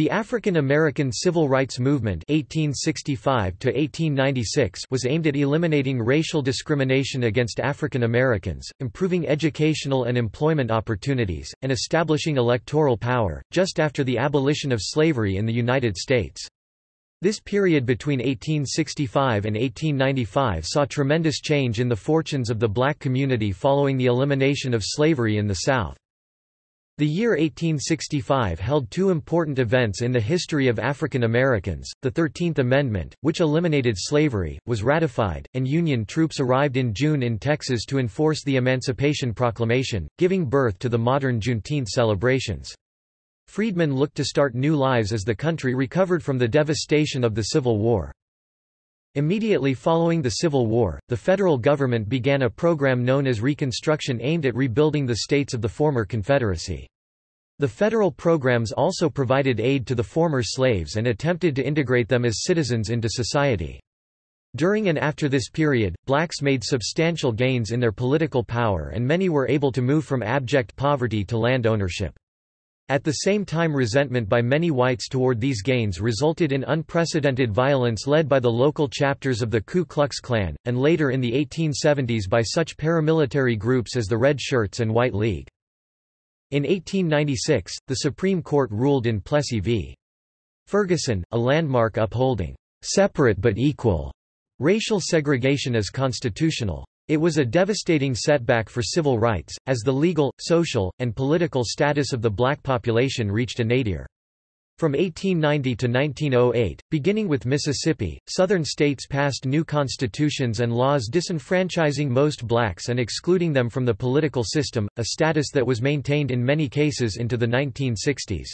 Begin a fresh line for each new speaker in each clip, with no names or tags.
The African American Civil Rights Movement 1865 was aimed at eliminating racial discrimination against African Americans, improving educational and employment opportunities, and establishing electoral power, just after the abolition of slavery in the United States. This period between 1865 and 1895 saw tremendous change in the fortunes of the black community following the elimination of slavery in the South. The year 1865 held two important events in the history of African Americans. The Thirteenth Amendment, which eliminated slavery, was ratified, and Union troops arrived in June in Texas to enforce the Emancipation Proclamation, giving birth to the modern Juneteenth celebrations. Freedmen looked to start new lives as the country recovered from the devastation of the Civil War. Immediately following the Civil War, the federal government began a program known as Reconstruction aimed at rebuilding the states of the former Confederacy. The federal programs also provided aid to the former slaves and attempted to integrate them as citizens into society. During and after this period, blacks made substantial gains in their political power and many were able to move from abject poverty to land ownership. At the same time resentment by many whites toward these gains resulted in unprecedented violence led by the local chapters of the Ku Klux Klan, and later in the 1870s by such paramilitary groups as the Red Shirts and White League. In 1896, the Supreme Court ruled in Plessy v. Ferguson, a landmark upholding separate but equal racial segregation as constitutional. It was a devastating setback for civil rights, as the legal, social, and political status of the black population reached a nadir. From 1890 to 1908, beginning with Mississippi, Southern states passed new constitutions and laws disenfranchising most blacks and excluding them from the political system, a status that was maintained in many cases into the 1960s.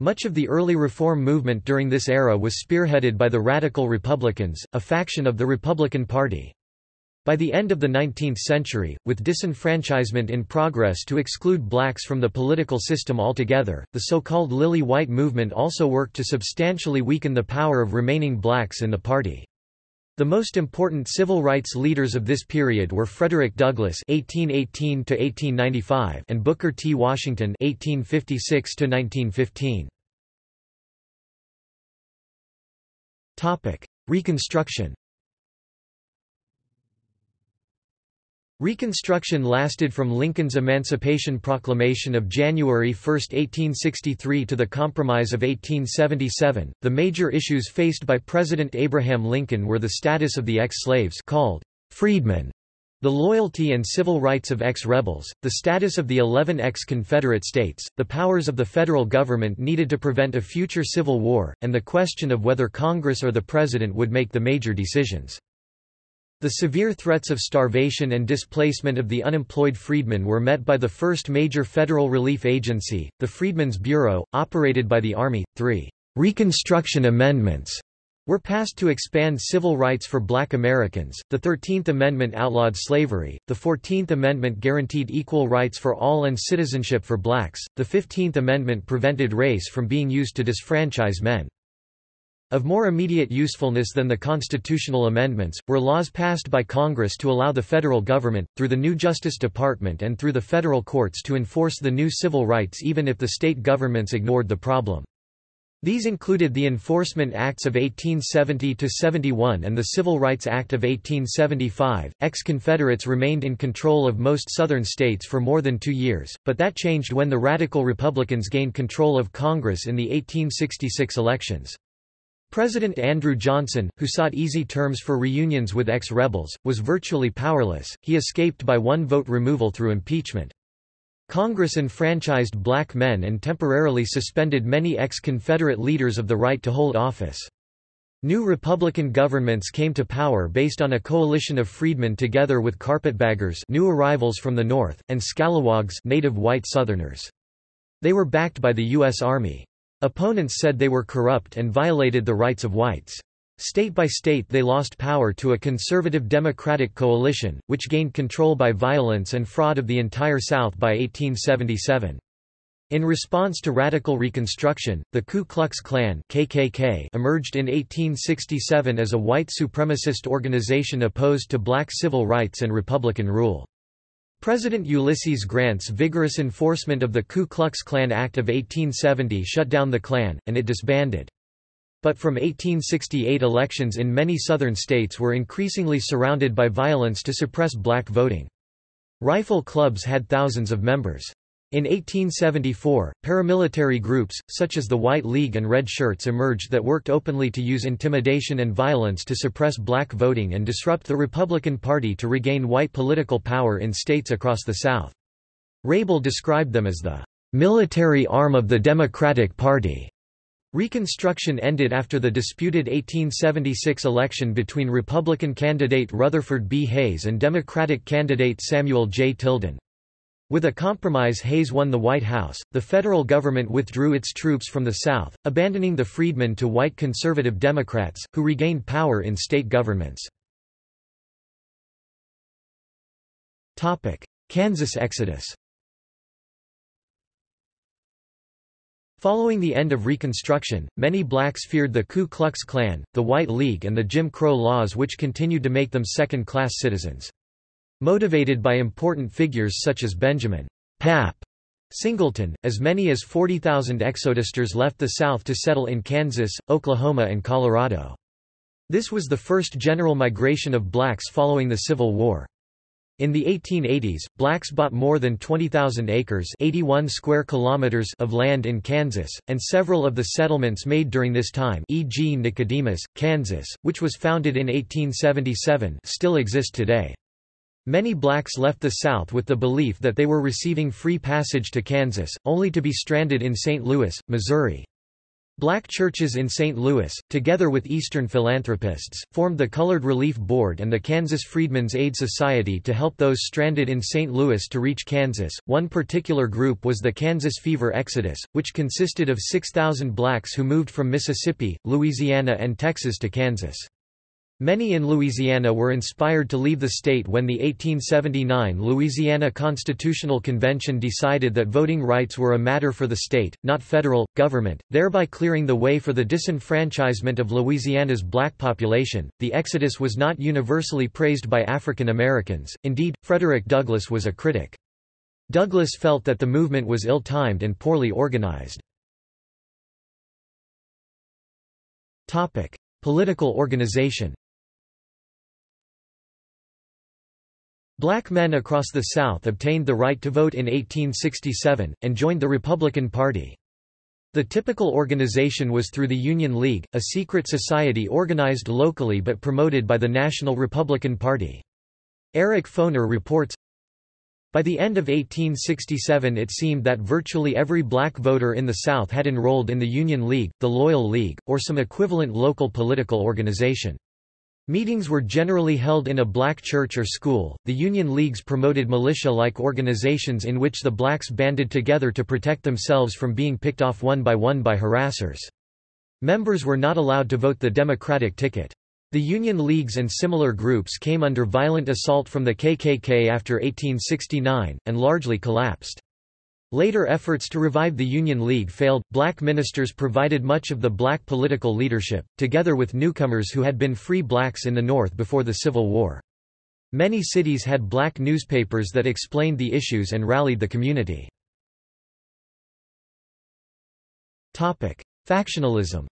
Much of the early reform movement during this era was spearheaded by the Radical Republicans, a faction of the Republican Party. By the end of the 19th century, with disenfranchisement in progress to exclude blacks from the political system altogether, the so-called Lily White movement also worked to substantially weaken the power of remaining blacks in the party. The most important civil rights leaders of this period were Frederick Douglass (1818–1895) and Booker T. Washington (1856–1915). Topic: Reconstruction. Reconstruction lasted from Lincoln's Emancipation Proclamation of January 1, 1863 to the Compromise of 1877. The major issues faced by President Abraham Lincoln were the status of the ex-slaves called freedmen, the loyalty and civil rights of ex-rebels, the status of the 11 ex-Confederate states, the powers of the federal government needed to prevent a future civil war, and the question of whether Congress or the President would make the major decisions. The severe threats of starvation and displacement of the unemployed freedmen were met by the first major federal relief agency, the Freedmen's Bureau, operated by the Army. Three Reconstruction Amendments were passed to expand civil rights for black Americans. The 13th Amendment outlawed slavery, the 14th Amendment guaranteed equal rights for all and citizenship for blacks, the 15th Amendment prevented race from being used to disfranchise men. Of more immediate usefulness than the constitutional amendments, were laws passed by Congress to allow the federal government, through the new Justice Department and through the federal courts to enforce the new civil rights even if the state governments ignored the problem. These included the Enforcement Acts of 1870–71 and the Civil Rights Act of 1875. Ex-Confederates remained in control of most Southern states for more than two years, but that changed when the Radical Republicans gained control of Congress in the 1866 elections. President Andrew Johnson, who sought easy terms for reunions with ex-rebels, was virtually powerless, he escaped by one-vote removal through impeachment. Congress enfranchised black men and temporarily suspended many ex-Confederate leaders of the right to hold office. New Republican governments came to power based on a coalition of freedmen together with carpetbaggers new arrivals from the North, and scalawags native white Southerners. They were backed by the U.S. Army. Opponents said they were corrupt and violated the rights of whites. State by state they lost power to a conservative Democratic coalition, which gained control by violence and fraud of the entire South by 1877. In response to radical Reconstruction, the Ku Klux Klan KKK emerged in 1867 as a white supremacist organization opposed to black civil rights and Republican rule. President Ulysses Grant's vigorous enforcement of the Ku Klux Klan Act of 1870 shut down the Klan, and it disbanded. But from 1868 elections in many southern states were increasingly surrounded by violence to suppress black voting. Rifle clubs had thousands of members. In 1874, paramilitary groups, such as the White League and Red Shirts emerged that worked openly to use intimidation and violence to suppress black voting and disrupt the Republican Party to regain white political power in states across the South. Rable described them as the military arm of the Democratic Party. Reconstruction ended after the disputed 1876 election between Republican candidate Rutherford B. Hayes and Democratic candidate Samuel J. Tilden. With a compromise Hayes won the White House, the federal government withdrew its troops from the South, abandoning the freedmen to white conservative Democrats, who regained power in state governments. Kansas exodus Following the end of Reconstruction, many blacks feared the Ku Klux Klan, the White League and the Jim Crow laws which continued to make them second-class citizens. Motivated by important figures such as Benjamin Pap Singleton, as many as 40,000 exodusters left the South to settle in Kansas, Oklahoma and Colorado. This was the first general migration of blacks following the Civil War. In the 1880s, blacks bought more than 20,000 acres 81 square kilometers of land in Kansas, and several of the settlements made during this time e.g. Nicodemus, Kansas, which was founded in 1877 still exist today. Many blacks left the South with the belief that they were receiving free passage to Kansas, only to be stranded in St. Louis, Missouri. Black churches in St. Louis, together with Eastern philanthropists, formed the Colored Relief Board and the Kansas Freedmen's Aid Society to help those stranded in St. Louis to reach Kansas. One particular group was the Kansas Fever Exodus, which consisted of 6,000 blacks who moved from Mississippi, Louisiana, and Texas to Kansas. Many in Louisiana were inspired to leave the state when the 1879 Louisiana Constitutional Convention decided that voting rights were a matter for the state, not federal, government, thereby clearing the way for the disenfranchisement of Louisiana's black population. The exodus was not universally praised by African Americans, indeed, Frederick Douglass was a critic. Douglass felt that the movement was ill-timed and poorly organized. Political organization Black men across the South obtained the right to vote in 1867, and joined the Republican Party. The typical organization was through the Union League, a secret society organized locally but promoted by the National Republican Party. Eric Foner reports, by the end of 1867 it seemed that virtually every black voter in the South had enrolled in the Union League, the Loyal League, or some equivalent local political organization. Meetings were generally held in a black church or school. The Union Leagues promoted militia like organizations in which the blacks banded together to protect themselves from being picked off one by one by harassers. Members were not allowed to vote the Democratic ticket. The Union Leagues and similar groups came under violent assault from the KKK after 1869, and largely collapsed. Later efforts to revive the Union League failed. Black ministers provided much of the black political leadership, together with newcomers who had been free blacks in the North before the Civil War. Many cities had black newspapers that explained the issues and rallied the community. Factionalism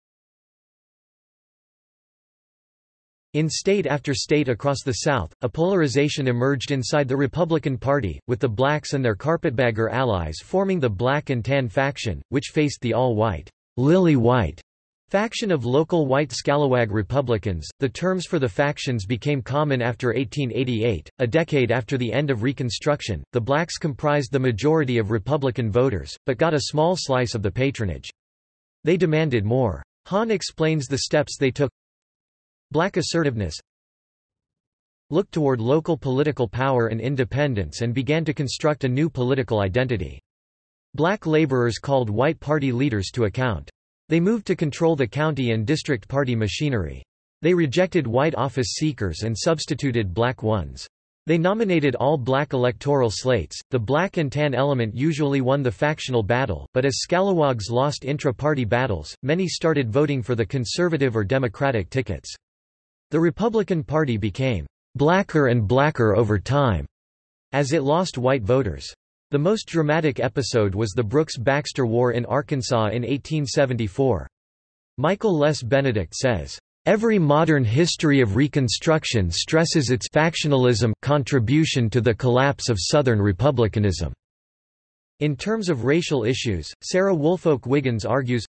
In state after state across the South, a polarization emerged inside the Republican Party, with the blacks and their carpetbagger allies forming the Black and Tan faction, which faced the all-white, lily white faction of local white scalawag Republicans. The terms for the factions became common after 1888, a decade after the end of Reconstruction. The blacks comprised the majority of Republican voters, but got a small slice of the patronage. They demanded more. Hahn explains the steps they took Black assertiveness looked toward local political power and independence and began to construct a new political identity. Black laborers called white party leaders to account. They moved to control the county and district party machinery. They rejected white office seekers and substituted black ones. They nominated all black electoral slates. The black and tan element usually won the factional battle, but as scalawags lost intra-party battles, many started voting for the conservative or democratic tickets. The Republican Party became blacker and blacker over time. as it lost white voters. The most dramatic episode was the Brooks-Baxter War in Arkansas in 1874. Michael Les Benedict says, Every modern history of Reconstruction stresses its factionalism contribution to the collapse of Southern republicanism. In terms of racial issues, Sarah Woolfolk Wiggins argues,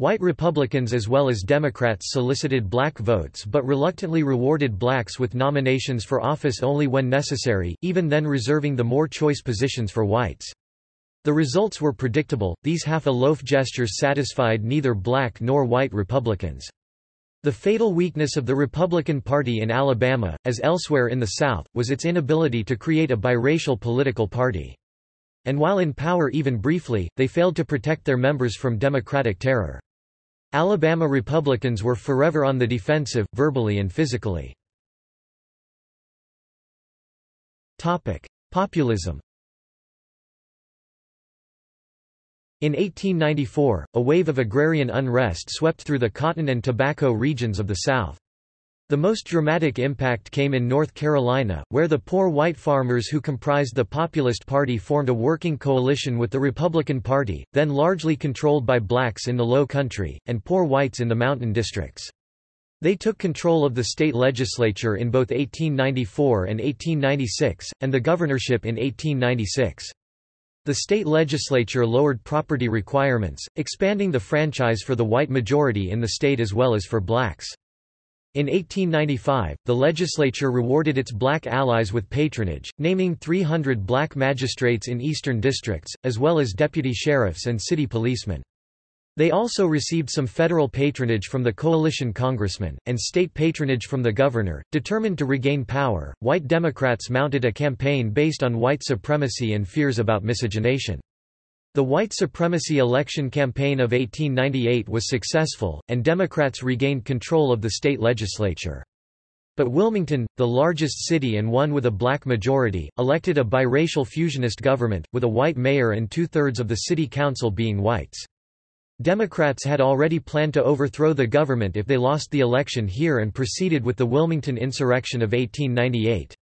White Republicans as well as Democrats solicited black votes but reluctantly rewarded blacks with nominations for office only when necessary, even then reserving the more choice positions for whites. The results were predictable, these half-a-loaf gestures satisfied neither black nor white Republicans. The fatal weakness of the Republican Party in Alabama, as elsewhere in the South, was its inability to create a biracial political party. And while in power even briefly, they failed to protect their members from Democratic terror. Alabama Republicans were forever on the defensive, verbally and physically. Populism In 1894, a wave of agrarian unrest swept through the cotton and tobacco regions of the South. The most dramatic impact came in North Carolina, where the poor white farmers who comprised the Populist Party formed a working coalition with the Republican Party, then largely controlled by blacks in the Low Country, and poor whites in the mountain districts. They took control of the state legislature in both 1894 and 1896, and the governorship in 1896. The state legislature lowered property requirements, expanding the franchise for the white majority in the state as well as for blacks. In 1895, the legislature rewarded its black allies with patronage, naming 300 black magistrates in eastern districts, as well as deputy sheriffs and city policemen. They also received some federal patronage from the coalition congressman, and state patronage from the governor. Determined to regain power, white Democrats mounted a campaign based on white supremacy and fears about miscegenation. The white supremacy election campaign of 1898 was successful, and Democrats regained control of the state legislature. But Wilmington, the largest city and one with a black majority, elected a biracial fusionist government, with a white mayor and two-thirds of the city council being whites. Democrats had already planned to overthrow the government if they lost the election here and proceeded with the Wilmington insurrection of 1898.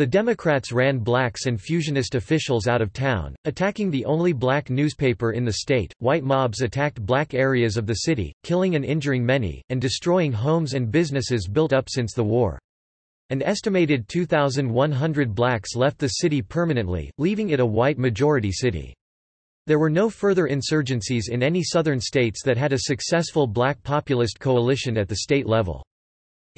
The Democrats ran blacks and fusionist officials out of town, attacking the only black newspaper in the state. White mobs attacked black areas of the city, killing and injuring many, and destroying homes and businesses built up since the war. An estimated 2,100 blacks left the city permanently, leaving it a white majority city. There were no further insurgencies in any southern states that had a successful black populist coalition at the state level.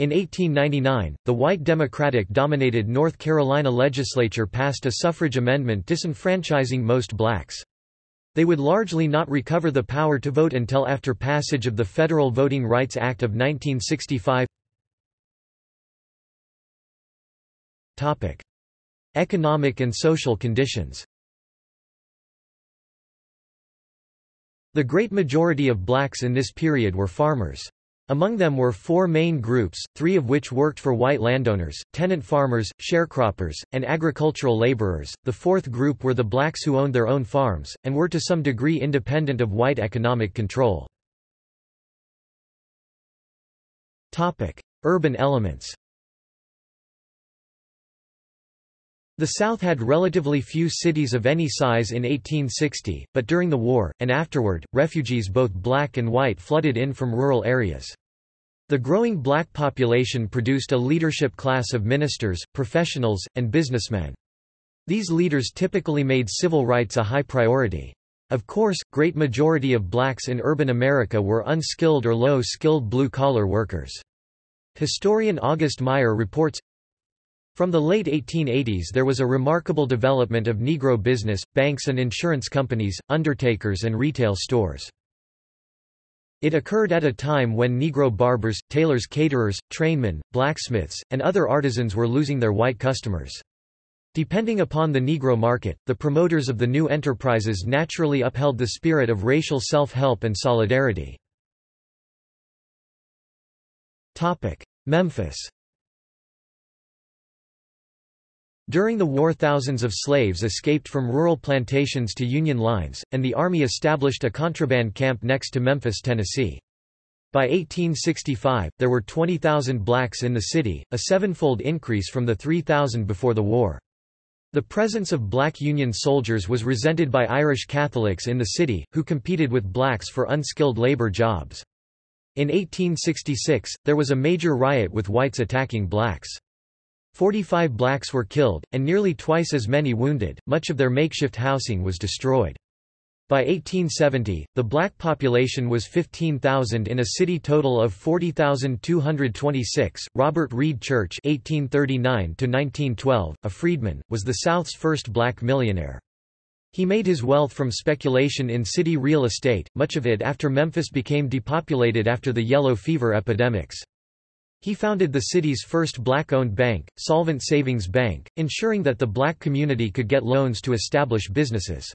In 1899, the white Democratic-dominated North Carolina legislature passed a suffrage amendment disenfranchising most blacks. They would largely not recover the power to vote until after passage of the Federal Voting Rights Act of 1965. Economic and social conditions The great majority of blacks in this period were farmers. Among them were four main groups, three of which worked for white landowners, tenant farmers, sharecroppers, and agricultural laborers. The fourth group were the blacks who owned their own farms, and were to some degree independent of white economic control. Urban elements The South had relatively few cities of any size in 1860, but during the war, and afterward, refugees both black and white flooded in from rural areas. The growing black population produced a leadership class of ministers, professionals, and businessmen. These leaders typically made civil rights a high priority. Of course, great majority of blacks in urban America were unskilled or low-skilled blue-collar workers. Historian August Meier reports, from the late 1880s there was a remarkable development of Negro business, banks and insurance companies, undertakers and retail stores. It occurred at a time when Negro barbers, tailors caterers, trainmen, blacksmiths, and other artisans were losing their white customers. Depending upon the Negro market, the promoters of the new enterprises naturally upheld the spirit of racial self-help and solidarity. Memphis During the war thousands of slaves escaped from rural plantations to Union lines, and the Army established a contraband camp next to Memphis, Tennessee. By 1865, there were 20,000 blacks in the city, a sevenfold increase from the 3,000 before the war. The presence of black Union soldiers was resented by Irish Catholics in the city, who competed with blacks for unskilled labor jobs. In 1866, there was a major riot with whites attacking blacks. Forty-five blacks were killed, and nearly twice as many wounded, much of their makeshift housing was destroyed. By 1870, the black population was 15,000 in a city total of 40,226. Robert Reed Church (1839–1912), a freedman, was the South's first black millionaire. He made his wealth from speculation in city real estate, much of it after Memphis became depopulated after the yellow fever epidemics. He founded the city's first black-owned bank, Solvent Savings Bank, ensuring that the black community could get loans to establish businesses.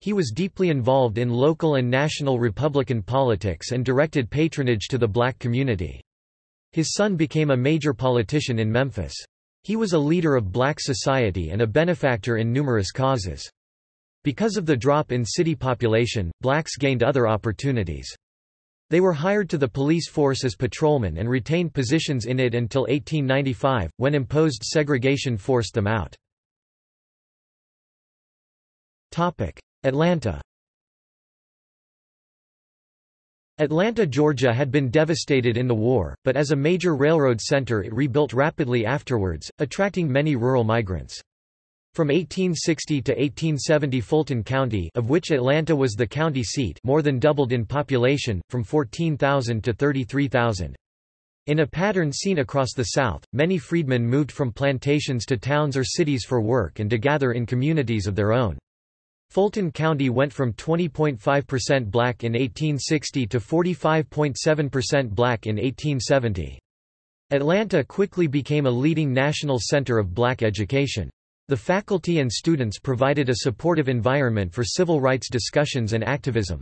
He was deeply involved in local and national Republican politics and directed patronage to the black community. His son became a major politician in Memphis. He was a leader of black society and a benefactor in numerous causes. Because of the drop in city population, blacks gained other opportunities. They were hired to the police force as patrolmen and retained positions in it until 1895, when imposed segregation forced them out. Atlanta Atlanta, Georgia had been devastated in the war, but as a major railroad center it rebuilt rapidly afterwards, attracting many rural migrants. From 1860 to 1870 Fulton County of which Atlanta was the county seat more than doubled in population, from 14,000 to 33,000. In a pattern seen across the South, many freedmen moved from plantations to towns or cities for work and to gather in communities of their own. Fulton County went from 20.5% black in 1860 to 45.7% black in 1870. Atlanta quickly became a leading national center of black education. The faculty and students provided a supportive environment for civil rights discussions and activism.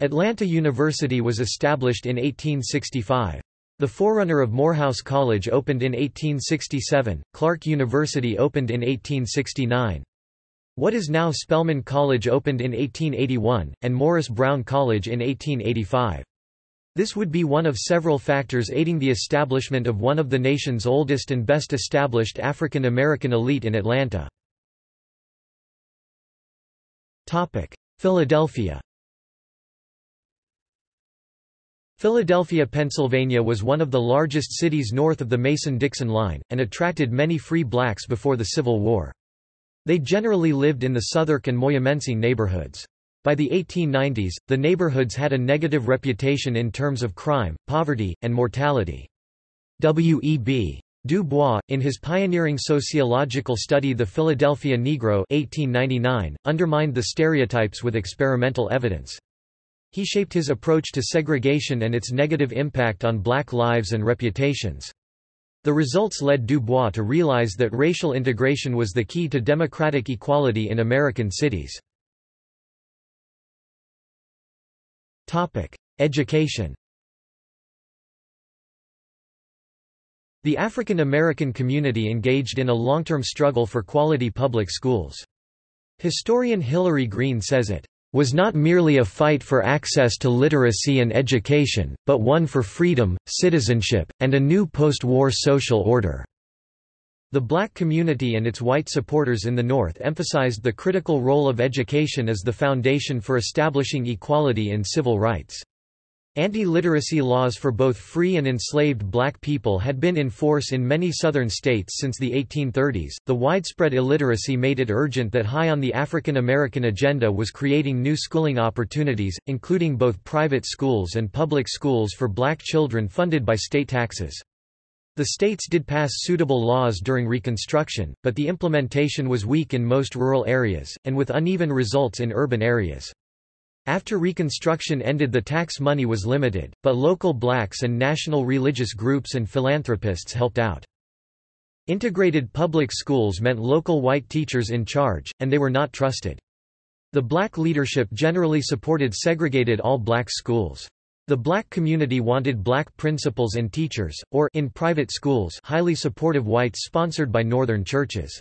Atlanta University was established in 1865. The forerunner of Morehouse College opened in 1867, Clark University opened in 1869. What is now Spelman College opened in 1881, and Morris Brown College in 1885. This would be one of several factors aiding the establishment of one of the nation's oldest and best established African American elite in Atlanta. Philadelphia Philadelphia, Pennsylvania was one of the largest cities north of the Mason-Dixon line, and attracted many free blacks before the Civil War. They generally lived in the Southwark and Moyamensing neighborhoods. By the 1890s, the neighborhoods had a negative reputation in terms of crime, poverty, and mortality. W.E.B. Du Bois, in his pioneering sociological study The Philadelphia Negro 1899, undermined the stereotypes with experimental evidence. He shaped his approach to segregation and its negative impact on black lives and reputations. The results led Du Bois to realize that racial integration was the key to democratic equality in American cities. Education The African American community engaged in a long-term struggle for quality public schools. Historian Hilary Green says it was not merely a fight for access to literacy and education, but one for freedom, citizenship, and a new post-war social order. The black community and its white supporters in the North emphasized the critical role of education as the foundation for establishing equality in civil rights. Anti-literacy laws for both free and enslaved black people had been in force in many southern states since the 1830s. The widespread illiteracy made it urgent that high on the African American agenda was creating new schooling opportunities, including both private schools and public schools for black children funded by state taxes. The states did pass suitable laws during Reconstruction, but the implementation was weak in most rural areas, and with uneven results in urban areas. After Reconstruction ended the tax money was limited, but local blacks and national religious groups and philanthropists helped out. Integrated public schools meant local white teachers in charge, and they were not trusted. The black leadership generally supported segregated all-black schools. The black community wanted black principals and teachers, or in private schools highly supportive whites sponsored by northern churches.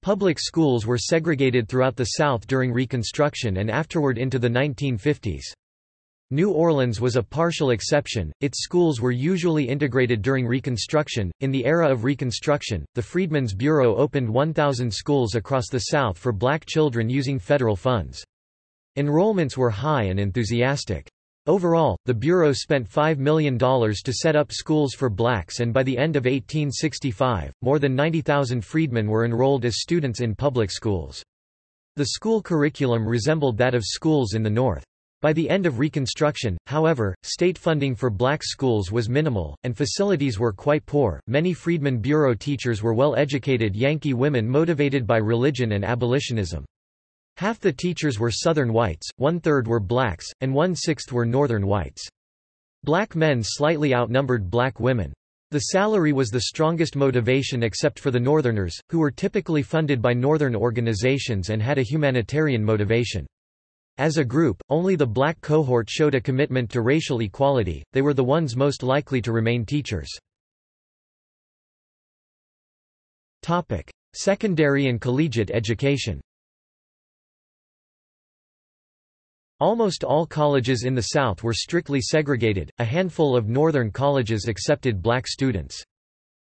Public schools were segregated throughout the South during Reconstruction and afterward into the 1950s. New Orleans was a partial exception, its schools were usually integrated during Reconstruction. In the era of Reconstruction, the Freedmen's Bureau opened 1,000 schools across the South for black children using federal funds. Enrollments were high and enthusiastic. Overall, the Bureau spent $5 million to set up schools for blacks and by the end of 1865, more than 90,000 freedmen were enrolled as students in public schools. The school curriculum resembled that of schools in the North. By the end of Reconstruction, however, state funding for black schools was minimal, and facilities were quite poor. Many Freedmen Bureau teachers were well educated Yankee women motivated by religion and abolitionism. Half the teachers were Southern whites, one-third were blacks, and one-sixth were Northern whites. Black men slightly outnumbered black women. The salary was the strongest motivation except for the Northerners, who were typically funded by Northern organizations and had a humanitarian motivation. As a group, only the black cohort showed a commitment to racial equality, they were the ones most likely to remain teachers. Secondary and collegiate education Almost all colleges in the South were strictly segregated, a handful of northern colleges accepted black students.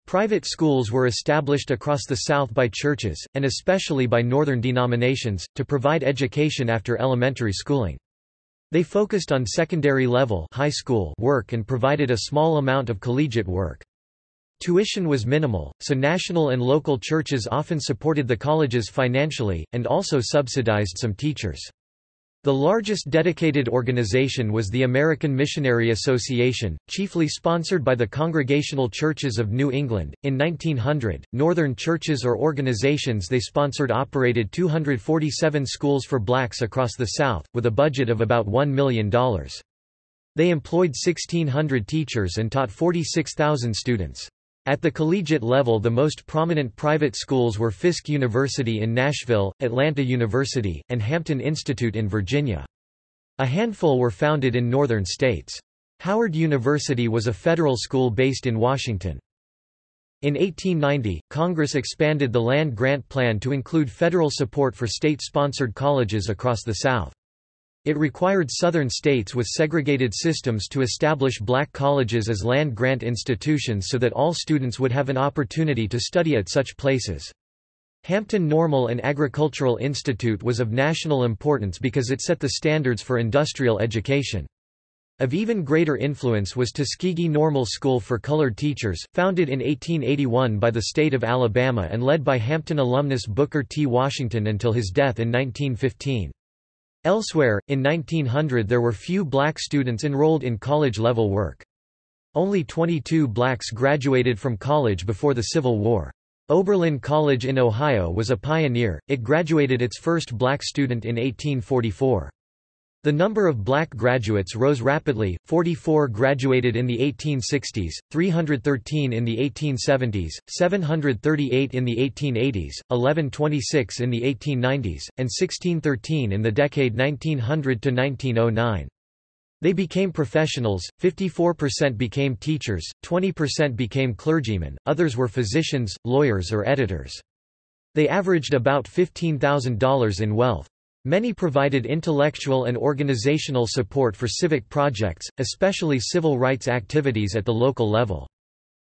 Private schools were established across the South by churches, and especially by northern denominations, to provide education after elementary schooling. They focused on secondary level high school work and provided a small amount of collegiate work. Tuition was minimal, so national and local churches often supported the colleges financially, and also subsidized some teachers. The largest dedicated organization was the American Missionary Association, chiefly sponsored by the Congregational Churches of New England. In 1900, Northern churches or organizations they sponsored operated 247 schools for blacks across the South, with a budget of about $1 million. They employed 1,600 teachers and taught 46,000 students. At the collegiate level the most prominent private schools were Fisk University in Nashville, Atlanta University, and Hampton Institute in Virginia. A handful were founded in northern states. Howard University was a federal school based in Washington. In 1890, Congress expanded the land grant plan to include federal support for state-sponsored colleges across the South. It required Southern states with segregated systems to establish black colleges as land-grant institutions so that all students would have an opportunity to study at such places. Hampton Normal and Agricultural Institute was of national importance because it set the standards for industrial education. Of even greater influence was Tuskegee Normal School for Colored Teachers, founded in 1881 by the state of Alabama and led by Hampton alumnus Booker T. Washington until his death in 1915. Elsewhere, in 1900 there were few black students enrolled in college-level work. Only 22 blacks graduated from college before the Civil War. Oberlin College in Ohio was a pioneer, it graduated its first black student in 1844. The number of black graduates rose rapidly, 44 graduated in the 1860s, 313 in the 1870s, 738 in the 1880s, 1126 in the 1890s, and 1613 in the decade 1900 to 1909. They became professionals, 54% became teachers, 20% became clergymen, others were physicians, lawyers or editors. They averaged about $15,000 in wealth. Many provided intellectual and organizational support for civic projects, especially civil rights activities at the local level.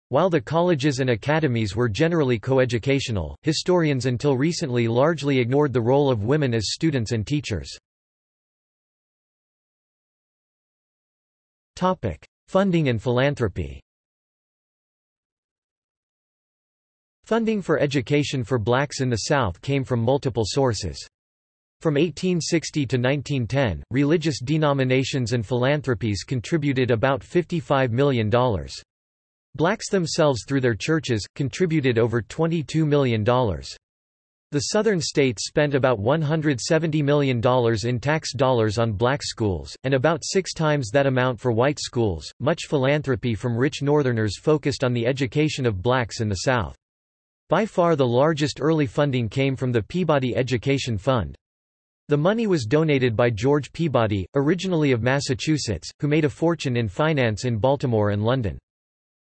While the colleges and academies were generally coeducational, historians until recently largely ignored the role of women as students and teachers. Funding and philanthropy Funding for education for blacks in the South came from multiple sources. From 1860 to 1910, religious denominations and philanthropies contributed about $55 million. Blacks themselves through their churches, contributed over $22 million. The southern states spent about $170 million in tax dollars on black schools, and about six times that amount for white schools. Much philanthropy from rich northerners focused on the education of blacks in the South. By far the largest early funding came from the Peabody Education Fund. The money was donated by George Peabody, originally of Massachusetts, who made a fortune in finance in Baltimore and London.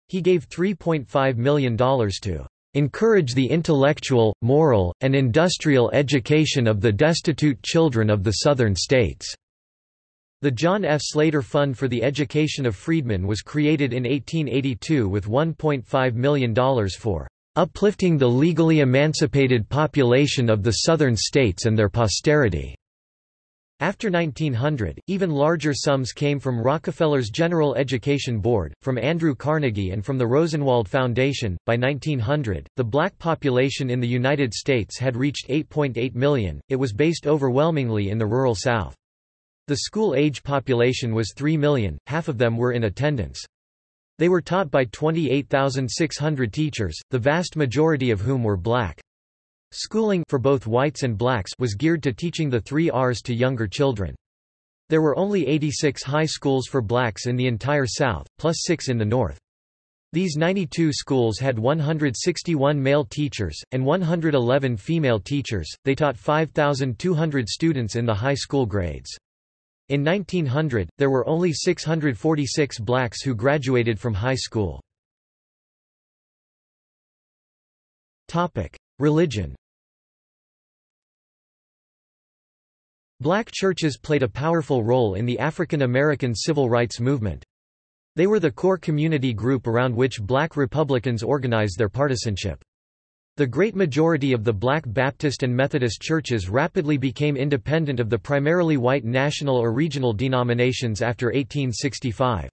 He gave $3.5 million to encourage the intellectual, moral, and industrial education of the destitute children of the southern states. The John F. Slater Fund for the Education of Freedmen was created in 1882 with $1.5 million for uplifting the legally emancipated population of the Southern states and their posterity. After 1900, even larger sums came from Rockefeller's General Education Board, from Andrew Carnegie and from the Rosenwald Foundation. By 1900, the black population in the United States had reached 8.8 million. It was based overwhelmingly in the rural South. The school-age population was 3 million, half of them were in attendance. They were taught by 28,600 teachers, the vast majority of whom were black. Schooling for both whites and blacks was geared to teaching the three R's to younger children. There were only 86 high schools for blacks in the entire South, plus six in the North. These 92 schools had 161 male teachers, and 111 female teachers, they taught 5,200 students in the high school grades. In 1900, there were only 646 blacks who graduated from high school. Religion Black churches played a powerful role in the African American civil rights movement. They were the core community group around which black Republicans organized their partisanship. The great majority of the black Baptist and Methodist churches rapidly became independent of the primarily white national or regional denominations after 1865.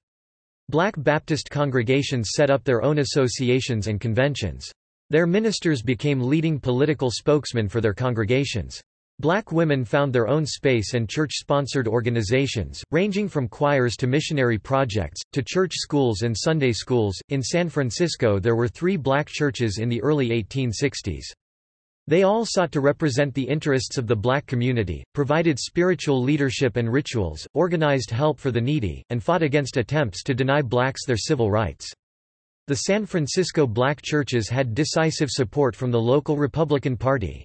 Black Baptist congregations set up their own associations and conventions. Their ministers became leading political spokesmen for their congregations. Black women found their own space and church-sponsored organizations, ranging from choirs to missionary projects, to church schools and Sunday schools. In San Francisco there were three black churches in the early 1860s. They all sought to represent the interests of the black community, provided spiritual leadership and rituals, organized help for the needy, and fought against attempts to deny blacks their civil rights. The San Francisco black churches had decisive support from the local Republican Party.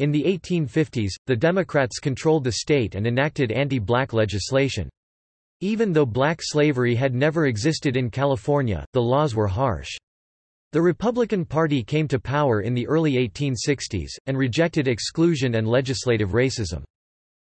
In the 1850s, the Democrats controlled the state and enacted anti-black legislation. Even though black slavery had never existed in California, the laws were harsh. The Republican Party came to power in the early 1860s, and rejected exclusion and legislative racism.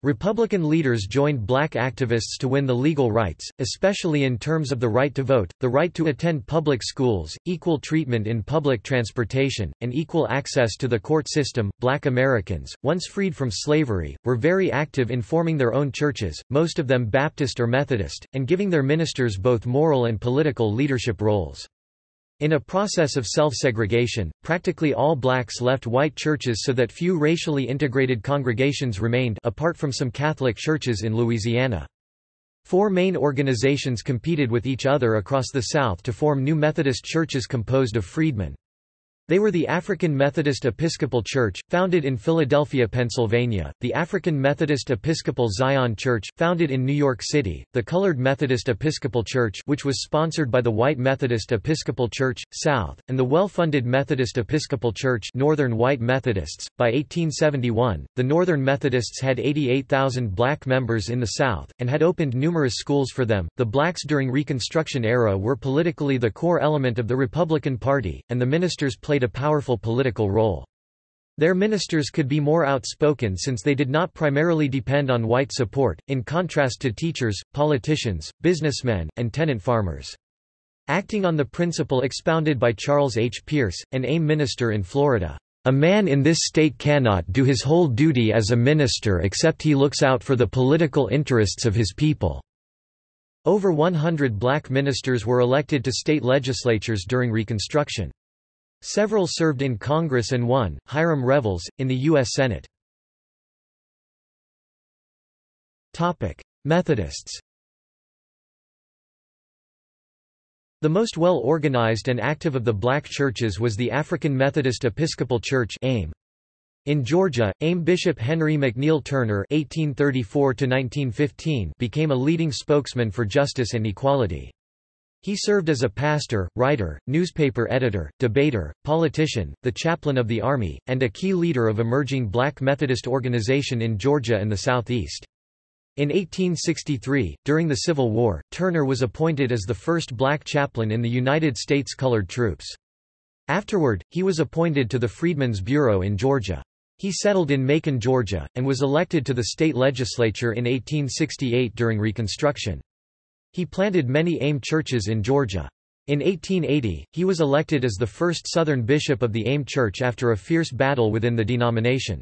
Republican leaders joined black activists to win the legal rights, especially in terms of the right to vote, the right to attend public schools, equal treatment in public transportation, and equal access to the court system. Black Americans, once freed from slavery, were very active in forming their own churches, most of them Baptist or Methodist, and giving their ministers both moral and political leadership roles. In a process of self-segregation, practically all blacks left white churches so that few racially integrated congregations remained apart from some Catholic churches in Louisiana. Four main organizations competed with each other across the South to form new Methodist churches composed of freedmen. They were the African Methodist Episcopal Church, founded in Philadelphia, Pennsylvania, the African Methodist Episcopal Zion Church, founded in New York City, the Colored Methodist Episcopal Church which was sponsored by the White Methodist Episcopal Church, South, and the well-funded Methodist Episcopal Church Northern White Methodists. By 1871, the Northern Methodists had 88,000 black members in the South, and had opened numerous schools for them. The blacks during Reconstruction era were politically the core element of the Republican Party, and the ministers played played a powerful political role. Their ministers could be more outspoken since they did not primarily depend on white support, in contrast to teachers, politicians, businessmen, and tenant farmers. Acting on the principle expounded by Charles H. Pearce, an AME minister in Florida, "...a man in this state cannot do his whole duty as a minister except he looks out for the political interests of his people." Over 100 black ministers were elected to state legislatures during Reconstruction. Several served in Congress and one, Hiram Revels, in the U.S. Senate. Methodists The most well-organized and active of the black churches was the African Methodist Episcopal Church AME. In Georgia, AME Bishop Henry McNeal Turner (1834–1915) became a leading spokesman for justice and equality. He served as a pastor, writer, newspaper editor, debater, politician, the chaplain of the army, and a key leader of emerging black Methodist organization in Georgia and the Southeast. In 1863, during the Civil War, Turner was appointed as the first black chaplain in the United States colored troops. Afterward, he was appointed to the Freedmen's Bureau in Georgia. He settled in Macon, Georgia, and was elected to the state legislature in 1868 during Reconstruction. He planted many AME churches in Georgia. In 1880, he was elected as the first Southern bishop of the AME Church after a fierce battle within the denomination.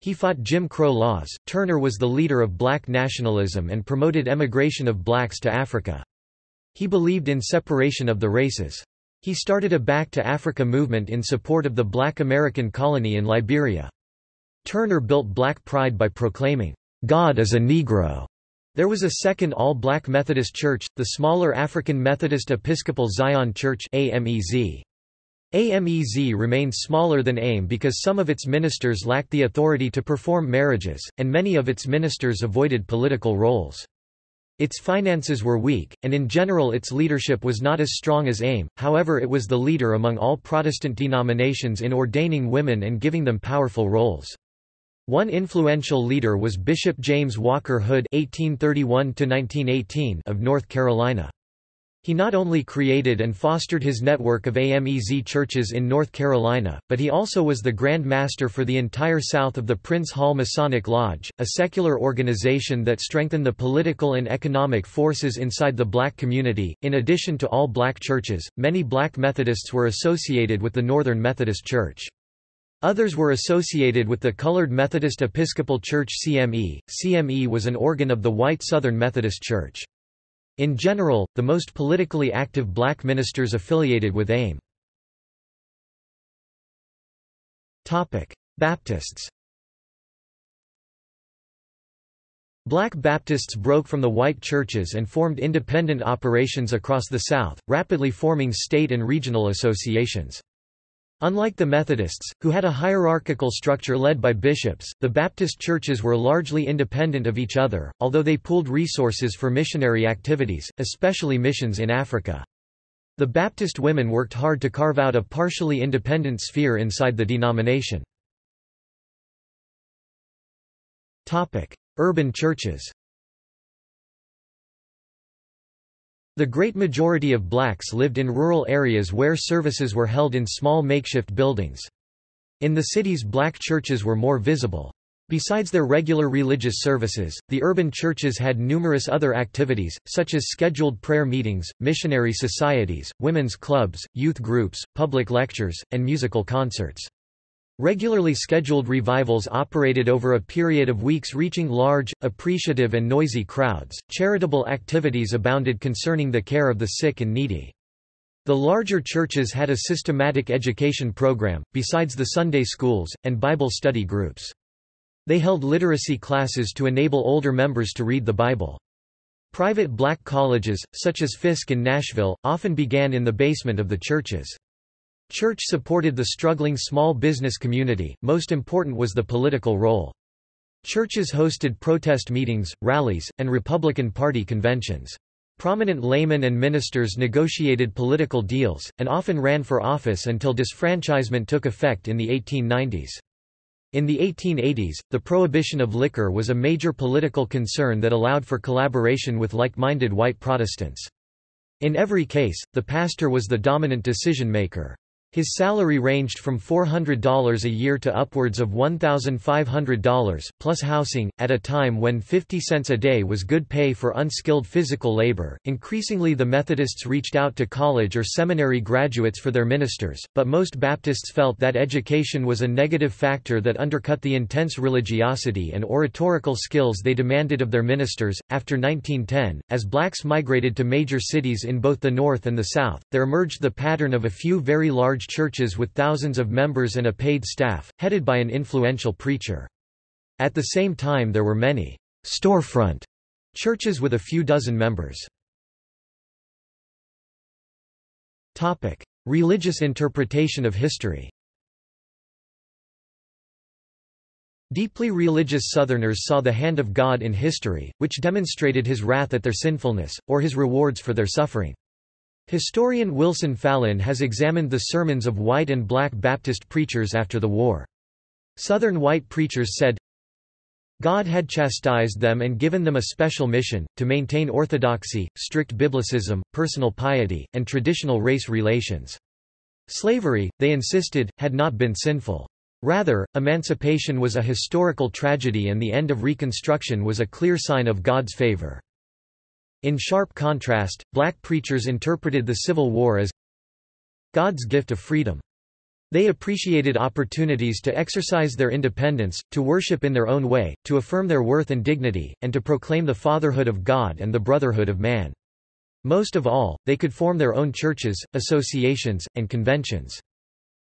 He fought Jim Crow laws. Turner was the leader of black nationalism and promoted emigration of blacks to Africa. He believed in separation of the races. He started a Back to Africa movement in support of the black American colony in Liberia. Turner built black pride by proclaiming, God is a Negro. There was a second all-black Methodist church, the smaller African Methodist Episcopal Zion Church AMEZ. AMEZ remained smaller than AME because some of its ministers lacked the authority to perform marriages, and many of its ministers avoided political roles. Its finances were weak, and in general its leadership was not as strong as AME, however it was the leader among all Protestant denominations in ordaining women and giving them powerful roles. One influential leader was Bishop James Walker Hood (1831–1918) of North Carolina. He not only created and fostered his network of AMEZ churches in North Carolina, but he also was the Grand Master for the entire south of the Prince Hall Masonic Lodge, a secular organization that strengthened the political and economic forces inside the black community. In addition to all black churches, many black Methodists were associated with the Northern Methodist Church. Others were associated with the Colored Methodist Episcopal Church CME. CME was an organ of the white Southern Methodist Church. In general, the most politically active black ministers affiliated with AME. Baptists Black Baptists broke from the white churches and formed independent operations across the South, rapidly forming state and regional associations. Unlike the Methodists, who had a hierarchical structure led by bishops, the Baptist churches were largely independent of each other, although they pooled resources for missionary activities, especially missions in Africa. The Baptist women worked hard to carve out a partially independent sphere inside the denomination. Urban churches The great majority of blacks lived in rural areas where services were held in small makeshift buildings. In the cities black churches were more visible. Besides their regular religious services, the urban churches had numerous other activities, such as scheduled prayer meetings, missionary societies, women's clubs, youth groups, public lectures, and musical concerts. Regularly scheduled revivals operated over a period of weeks reaching large, appreciative and noisy crowds. Charitable activities abounded concerning the care of the sick and needy. The larger churches had a systematic education program, besides the Sunday schools, and Bible study groups. They held literacy classes to enable older members to read the Bible. Private black colleges, such as Fisk in Nashville, often began in the basement of the churches. Church supported the struggling small business community, most important was the political role. Churches hosted protest meetings, rallies, and Republican Party conventions. Prominent laymen and ministers negotiated political deals, and often ran for office until disfranchisement took effect in the 1890s. In the 1880s, the prohibition of liquor was a major political concern that allowed for collaboration with like-minded white Protestants. In every case, the pastor was the dominant decision-maker. His salary ranged from $400 a year to upwards of $1,500, plus housing, at a time when 50 cents a day was good pay for unskilled physical labor. Increasingly, the Methodists reached out to college or seminary graduates for their ministers, but most Baptists felt that education was a negative factor that undercut the intense religiosity and oratorical skills they demanded of their ministers. After 1910, as blacks migrated to major cities in both the North and the South, there emerged the pattern of a few very large large churches with thousands of members and a paid staff, headed by an influential preacher. At the same time there were many storefront churches with a few dozen members. Topic: Religious interpretation of history Deeply religious Southerners saw the hand of God in history, which demonstrated his wrath at their sinfulness, or his rewards for their suffering. Historian Wilson Fallin has examined the sermons of white and black Baptist preachers after the war. Southern white preachers said, God had chastised them and given them a special mission, to maintain orthodoxy, strict biblicism, personal piety, and traditional race relations. Slavery, they insisted, had not been sinful. Rather, emancipation was a historical tragedy and the end of Reconstruction was a clear sign of God's favor. In sharp contrast, black preachers interpreted the Civil War as God's gift of freedom. They appreciated opportunities to exercise their independence, to worship in their own way, to affirm their worth and dignity, and to proclaim the fatherhood of God and the brotherhood of man. Most of all, they could form their own churches, associations, and conventions.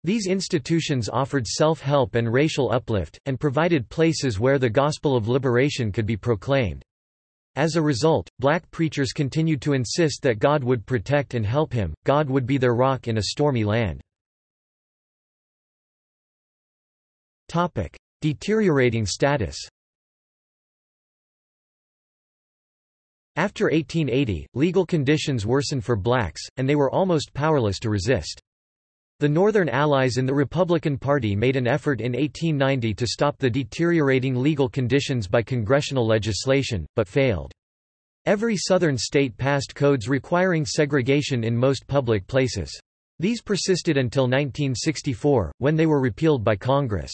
These institutions offered self-help and racial uplift, and provided places where the gospel of liberation could be proclaimed. As a result, black preachers continued to insist that God would protect and help him, God would be their rock in a stormy land. Deteriorating status After 1880, legal conditions worsened for blacks, and they were almost powerless to resist. The Northern Allies in the Republican Party made an effort in 1890 to stop the deteriorating legal conditions by congressional legislation, but failed. Every Southern state passed codes requiring segregation in most public places. These persisted until 1964, when they were repealed by Congress.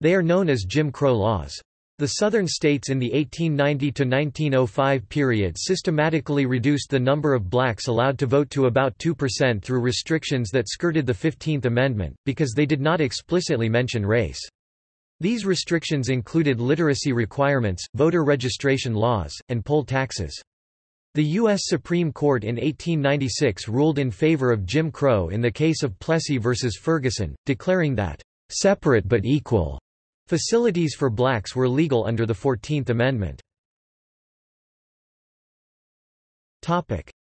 They are known as Jim Crow laws. The Southern states in the 1890–1905 period systematically reduced the number of blacks allowed to vote to about 2% through restrictions that skirted the Fifteenth Amendment, because they did not explicitly mention race. These restrictions included literacy requirements, voter registration laws, and poll taxes. The U.S. Supreme Court in 1896 ruled in favor of Jim Crow in the case of Plessy v. Ferguson, declaring that, "...separate but equal," Facilities for blacks were legal under the Fourteenth Amendment.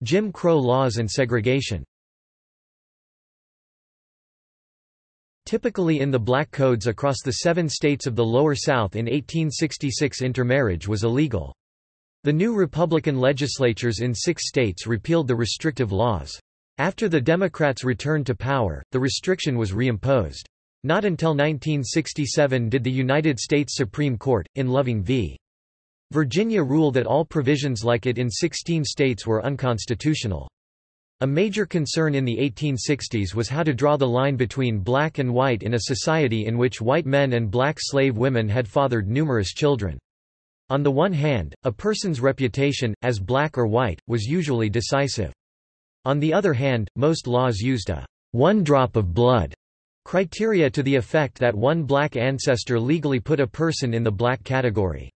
Jim Crow laws and segregation Typically in the black codes across the seven states of the Lower South in 1866 intermarriage was illegal. The new Republican legislatures in six states repealed the restrictive laws. After the Democrats returned to power, the restriction was reimposed. Not until 1967 did the United States Supreme Court, in Loving v. Virginia rule that all provisions like it in 16 states were unconstitutional. A major concern in the 1860s was how to draw the line between black and white in a society in which white men and black slave women had fathered numerous children. On the one hand, a person's reputation, as black or white, was usually decisive. On the other hand, most laws used a one drop of blood Criteria to the effect that one black ancestor legally put a person in the black category.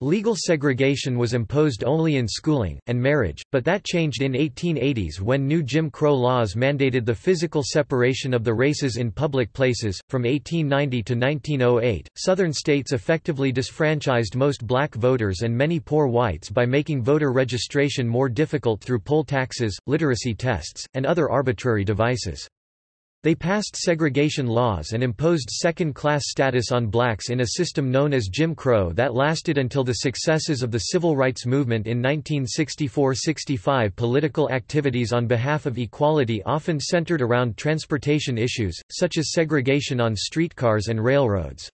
Legal segregation was imposed only in schooling, and marriage, but that changed in 1880s when new Jim Crow laws mandated the physical separation of the races in public places. From 1890 to 1908, Southern states effectively disfranchised most black voters and many poor whites by making voter registration more difficult through poll taxes, literacy tests, and other arbitrary devices. They passed segregation laws and imposed second-class status on blacks in a system known as Jim Crow that lasted until the successes of the civil rights movement in 1964–65 Political activities on behalf of equality often centered around transportation issues, such as segregation on streetcars and railroads.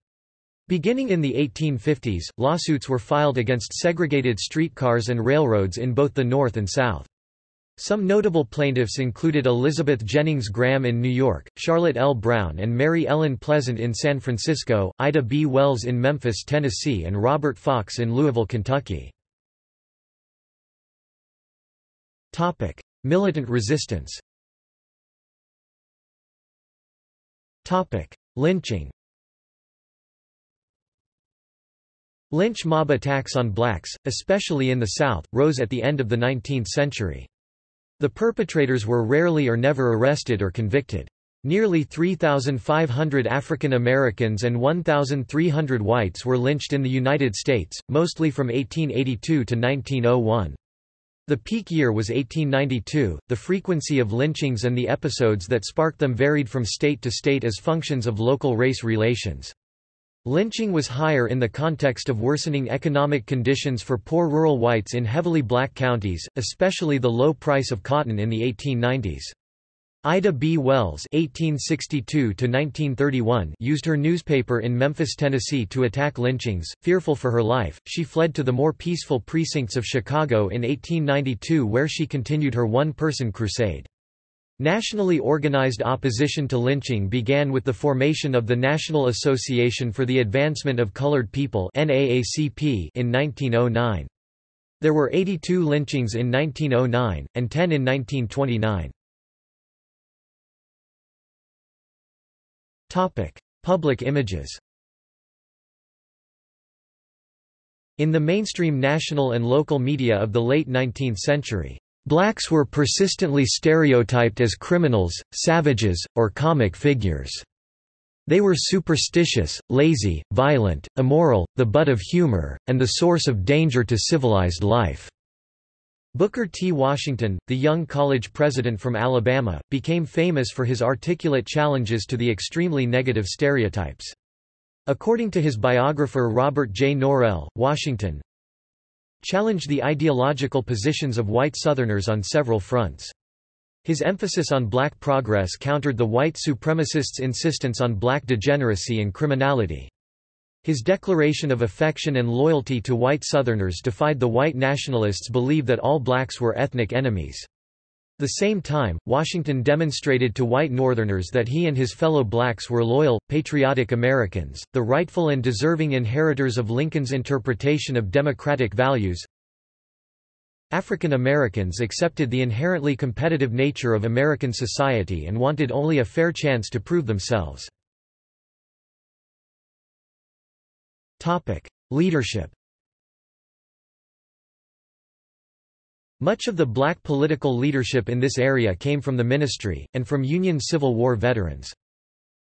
Beginning in the 1850s, lawsuits were filed against segregated streetcars and railroads in both the North and South. Some notable plaintiffs included Elizabeth Jennings Graham in New York, Charlotte L. Brown and Mary Ellen Pleasant in San Francisco, Ida B. Wells in Memphis, Tennessee and Robert Fox in Louisville, Kentucky. Militant resistance Lynching Lynch mob attacks on blacks, especially in the South, rose at the end of the 19th century. The perpetrators were rarely or never arrested or convicted. Nearly 3,500 African Americans and 1,300 whites were lynched in the United States, mostly from 1882 to 1901. The peak year was 1892. The frequency of lynchings and the episodes that sparked them varied from state to state as functions of local race relations. Lynching was higher in the context of worsening economic conditions for poor rural whites in heavily black counties, especially the low price of cotton in the 1890s. Ida B. Wells (1862–1931) used her newspaper in Memphis, Tennessee, to attack lynchings. Fearful for her life, she fled to the more peaceful precincts of Chicago in 1892, where she continued her one-person crusade. Nationally organized opposition to lynching began with the formation of the National Association for the Advancement of Colored People in 1909. There were 82 lynchings in 1909, and 10 in 1929. Public images In the mainstream national and local media of the late 19th century, blacks were persistently stereotyped as criminals, savages, or comic figures. They were superstitious, lazy, violent, immoral, the butt of humor, and the source of danger to civilized life. Booker T. Washington, the young college president from Alabama, became famous for his articulate challenges to the extremely negative stereotypes. According to his biographer Robert J. Norrell, Washington challenged the ideological positions of white Southerners on several fronts. His emphasis on black progress countered the white supremacists' insistence on black degeneracy and criminality. His declaration of affection and loyalty to white Southerners defied the white nationalists' belief that all blacks were ethnic enemies. The same time, Washington demonstrated to white Northerners that he and his fellow blacks were loyal, patriotic Americans, the rightful and deserving inheritors of Lincoln's interpretation of democratic values. African Americans accepted the inherently competitive nature of American society and wanted only a fair chance to prove themselves. Leadership Much of the black political leadership in this area came from the ministry, and from Union Civil War veterans.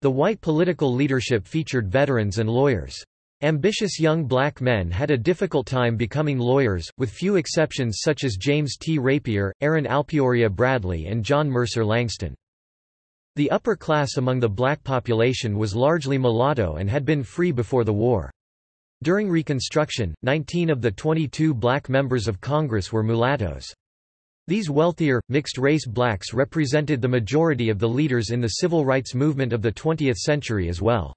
The white political leadership featured veterans and lawyers. Ambitious young black men had a difficult time becoming lawyers, with few exceptions such as James T. Rapier, Aaron Alpeora Bradley and John Mercer Langston. The upper class among the black population was largely mulatto and had been free before the war. During Reconstruction, 19 of the 22 black members of Congress were mulattoes. These wealthier, mixed-race blacks represented the majority of the leaders in the civil rights movement of the 20th century as well.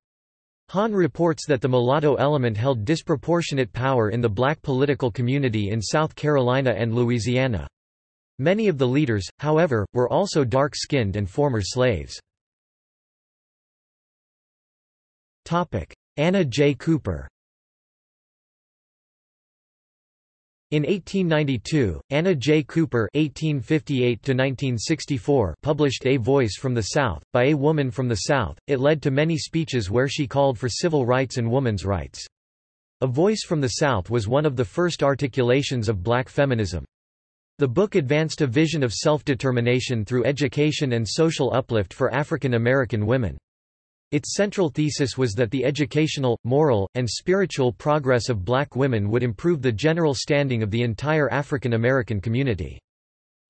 Hahn reports that the mulatto element held disproportionate power in the black political community in South Carolina and Louisiana. Many of the leaders, however, were also dark-skinned and former slaves. Anna J. Cooper In 1892, Anna J. Cooper (1858–1964) published A Voice from the South by a woman from the South. It led to many speeches where she called for civil rights and women's rights. A Voice from the South was one of the first articulations of black feminism. The book advanced a vision of self-determination through education and social uplift for African American women. Its central thesis was that the educational, moral, and spiritual progress of black women would improve the general standing of the entire African American community.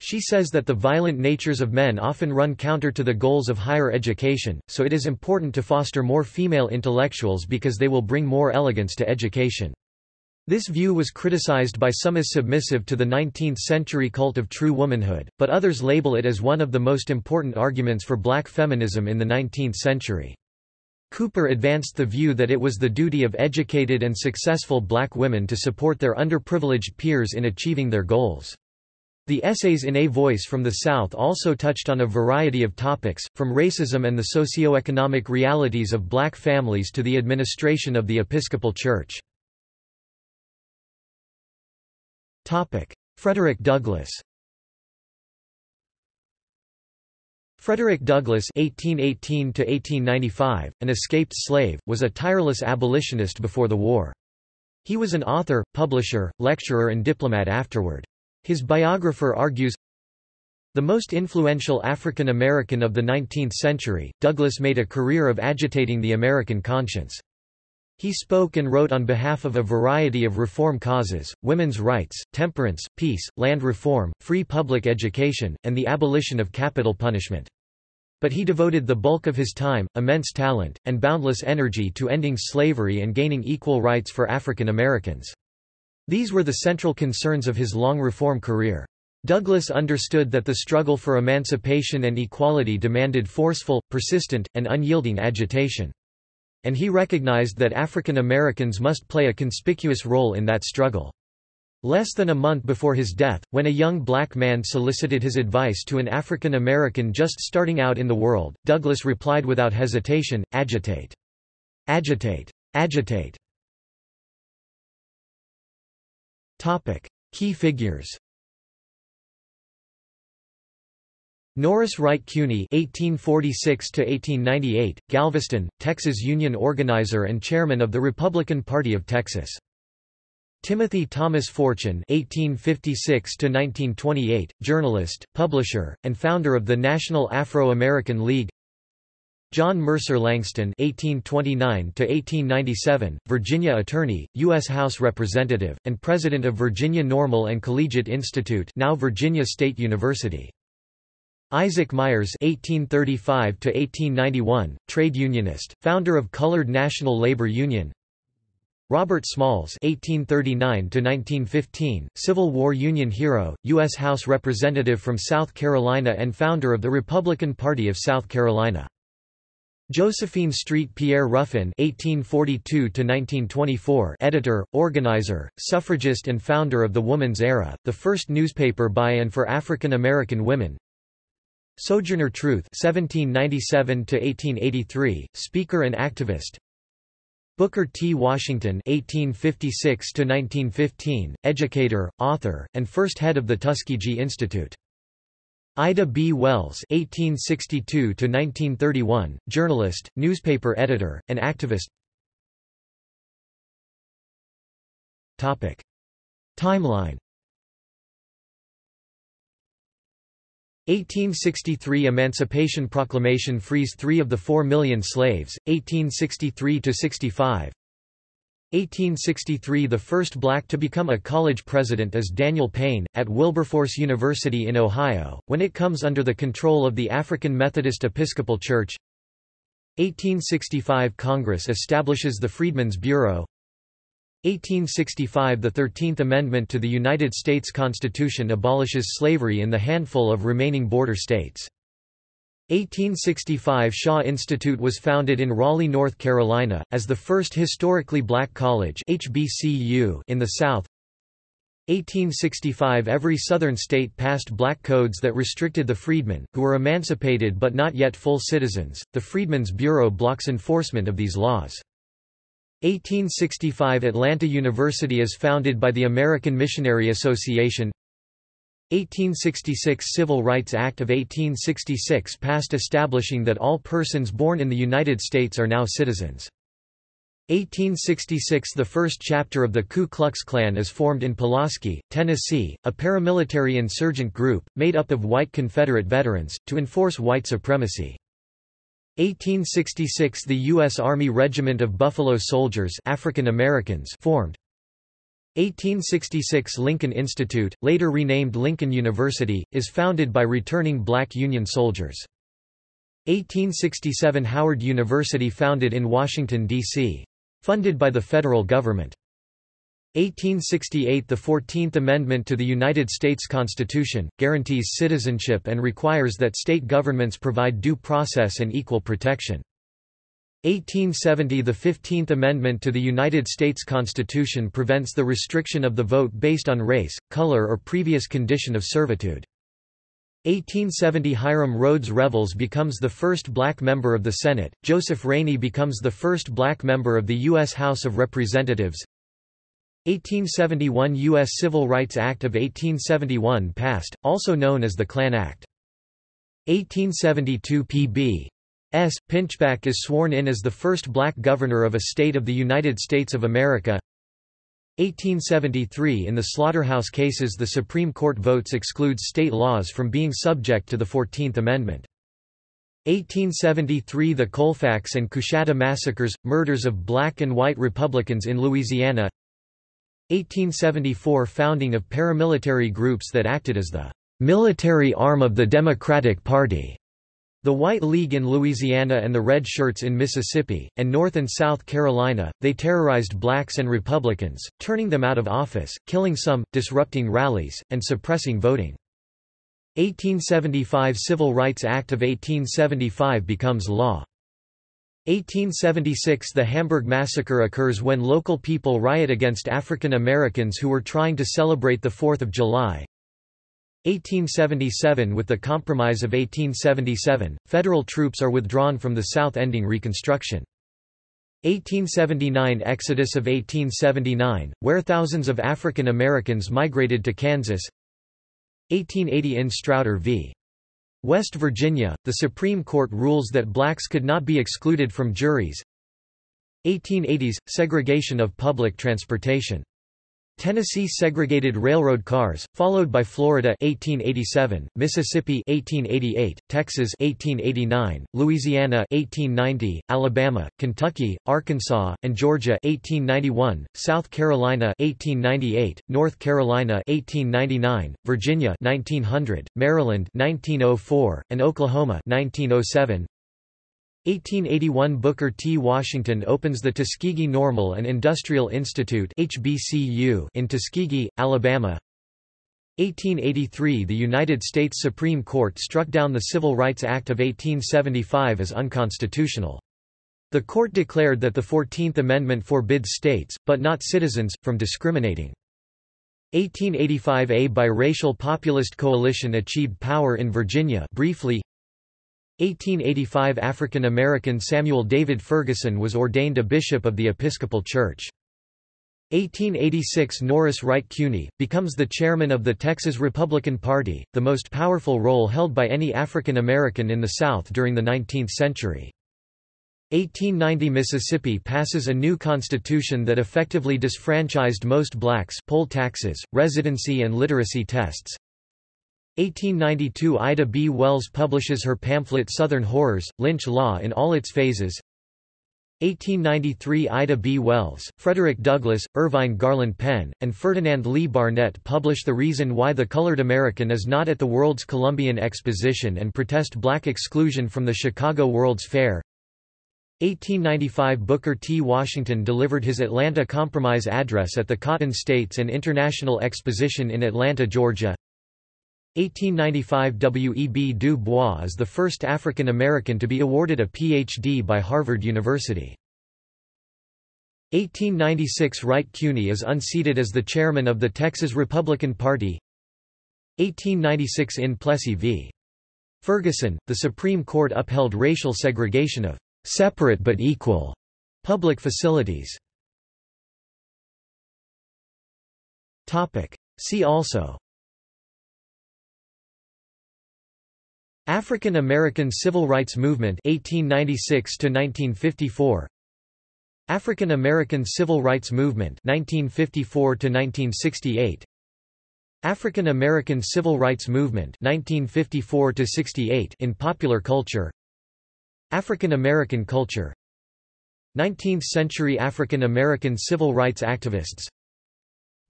She says that the violent natures of men often run counter to the goals of higher education, so it is important to foster more female intellectuals because they will bring more elegance to education. This view was criticized by some as submissive to the 19th-century cult of true womanhood, but others label it as one of the most important arguments for black feminism in the 19th century. Cooper advanced the view that it was the duty of educated and successful black women to support their underprivileged peers in achieving their goals. The essays in A Voice from the South also touched on a variety of topics, from racism and the socio-economic realities of black families to the administration of the Episcopal Church. Frederick Douglass Frederick Douglass (1818–1895), an escaped slave, was a tireless abolitionist before the war. He was an author, publisher, lecturer and diplomat afterward. His biographer argues, the most influential African American of the 19th century, Douglass made a career of agitating the American conscience. He spoke and wrote on behalf of a variety of reform causes, women's rights, temperance, peace, land reform, free public education, and the abolition of capital punishment. But he devoted the bulk of his time, immense talent, and boundless energy to ending slavery and gaining equal rights for African Americans. These were the central concerns of his long reform career. Douglass understood that the struggle for emancipation and equality demanded forceful, persistent, and unyielding agitation. And he recognized that African Americans must play a conspicuous role in that struggle. Less than a month before his death, when a young black man solicited his advice to an African American just starting out in the world, Douglass replied without hesitation, agitate. Agitate. Agitate. Topic. Key figures Norris Wright Cuney (1846–1898), Galveston, Texas Union organizer and chairman of the Republican Party of Texas. Timothy Thomas Fortune (1856–1928), journalist, publisher, and founder of the National Afro-American League. John Mercer Langston (1829–1897), Virginia attorney, U.S. House Representative, and president of Virginia Normal and Collegiate Institute, now Virginia State University. Isaac Myers (1835–1891), trade unionist, founder of Colored National Labor Union. Robert Smalls (1839–1915), Civil War Union hero, U.S. House Representative from South Carolina and founder of the Republican Party of South Carolina. Josephine Street Pierre Ruffin (1842–1924), editor, organizer, suffragist, and founder of the Woman's Era, the first newspaper by and for African American women. Sojourner Truth (1797–1883), speaker and activist. Booker T. Washington (1856–1915), educator, author, and first head of the Tuskegee Institute. Ida B. Wells (1862–1931), journalist, newspaper editor, and activist. Topic. Timeline 1863 Emancipation Proclamation frees three of the four million slaves, 1863–65 1863 – The first black to become a college president is Daniel Payne, at Wilberforce University in Ohio, when it comes under the control of the African Methodist Episcopal Church. 1865 – Congress establishes the Freedmen's Bureau 1865 – The Thirteenth Amendment to the United States Constitution abolishes slavery in the handful of remaining border states. 1865 Shaw Institute was founded in Raleigh, North Carolina, as the first historically black college HBCU in the South. 1865 Every Southern state passed black codes that restricted the freedmen, who were emancipated but not yet full citizens. The Freedmen's Bureau blocks enforcement of these laws. 1865 Atlanta University is founded by the American Missionary Association 1866 Civil Rights Act of 1866 passed establishing that all persons born in the United States are now citizens. 1866 The first chapter of the Ku Klux Klan is formed in Pulaski, Tennessee, a paramilitary insurgent group, made up of white Confederate veterans, to enforce white supremacy. 1866 – The U.S. Army Regiment of Buffalo Soldiers African Americans formed. 1866 – Lincoln Institute, later renamed Lincoln University, is founded by returning black Union soldiers. 1867 – Howard University founded in Washington, D.C. Funded by the federal government. 1868 The Fourteenth Amendment to the United States Constitution, guarantees citizenship and requires that state governments provide due process and equal protection. 1870 The Fifteenth Amendment to the United States Constitution prevents the restriction of the vote based on race, color or previous condition of servitude. 1870 Hiram Rhodes Revels becomes the first black member of the Senate, Joseph Rainey becomes the first black member of the U.S. House of Representatives 1871 U.S. Civil Rights Act of 1871 passed, also known as the Klan Act. 1872 P.B. S. Pinchback is sworn in as the first black governor of a state of the United States of America. 1873 In the slaughterhouse cases the Supreme Court votes excludes state laws from being subject to the Fourteenth Amendment. 1873 The Colfax and Coushatta massacres, murders of black and white Republicans in Louisiana 1874 Founding of paramilitary groups that acted as the military arm of the Democratic Party. The White League in Louisiana and the Red Shirts in Mississippi, and North and South Carolina, they terrorized blacks and Republicans, turning them out of office, killing some, disrupting rallies, and suppressing voting. 1875 Civil Rights Act of 1875 becomes law. 1876 The Hamburg Massacre occurs when local people riot against African Americans who were trying to celebrate the 4th of July. 1877 With the Compromise of 1877, federal troops are withdrawn from the South ending Reconstruction. 1879 Exodus of 1879, where thousands of African Americans migrated to Kansas 1880 In Strauder v. West Virginia, the Supreme Court rules that blacks could not be excluded from juries. 1880s – Segregation of public transportation Tennessee segregated railroad cars, followed by Florida 1887, Mississippi 1888, Texas 1889, Louisiana 1890, Alabama, Kentucky, Arkansas, and Georgia 1891, South Carolina 1898, North Carolina 1899, Virginia 1900, Maryland 1904, and Oklahoma 1907. 1881 Booker T. Washington opens the Tuskegee Normal and Industrial Institute HBCU in Tuskegee, Alabama 1883 The United States Supreme Court struck down the Civil Rights Act of 1875 as unconstitutional. The court declared that the Fourteenth Amendment forbids states, but not citizens, from discriminating. 1885 A biracial populist coalition achieved power in Virginia briefly 1885 African American Samuel David Ferguson was ordained a bishop of the Episcopal Church. 1886 Norris Wright Cuney, becomes the chairman of the Texas Republican Party, the most powerful role held by any African American in the South during the 19th century. 1890 Mississippi passes a new constitution that effectively disfranchised most blacks poll taxes, residency and literacy tests, 1892 Ida B. Wells publishes her pamphlet Southern Horrors, Lynch Law in all its phases 1893 Ida B. Wells, Frederick Douglass, Irvine Garland Penn, and Ferdinand Lee Barnett publish The Reason Why the Colored American is Not at the World's Columbian Exposition and protest black exclusion from the Chicago World's Fair 1895 Booker T. Washington delivered his Atlanta Compromise address at the Cotton States and International Exposition in Atlanta, Georgia 1895 W. E. B. Du Bois is the first African American to be awarded a Ph.D. by Harvard University. 1896 Wright Cuney is unseated as the chairman of the Texas Republican Party 1896 in Plessy v. Ferguson, the Supreme Court upheld racial segregation of separate but equal public facilities. See also African American Civil Rights Movement 1896 to 1954 African American Civil Rights Movement 1954 to 1968 African American Civil Rights Movement 1954 to 68 in popular culture. African American culture. 19th century African American civil rights activists.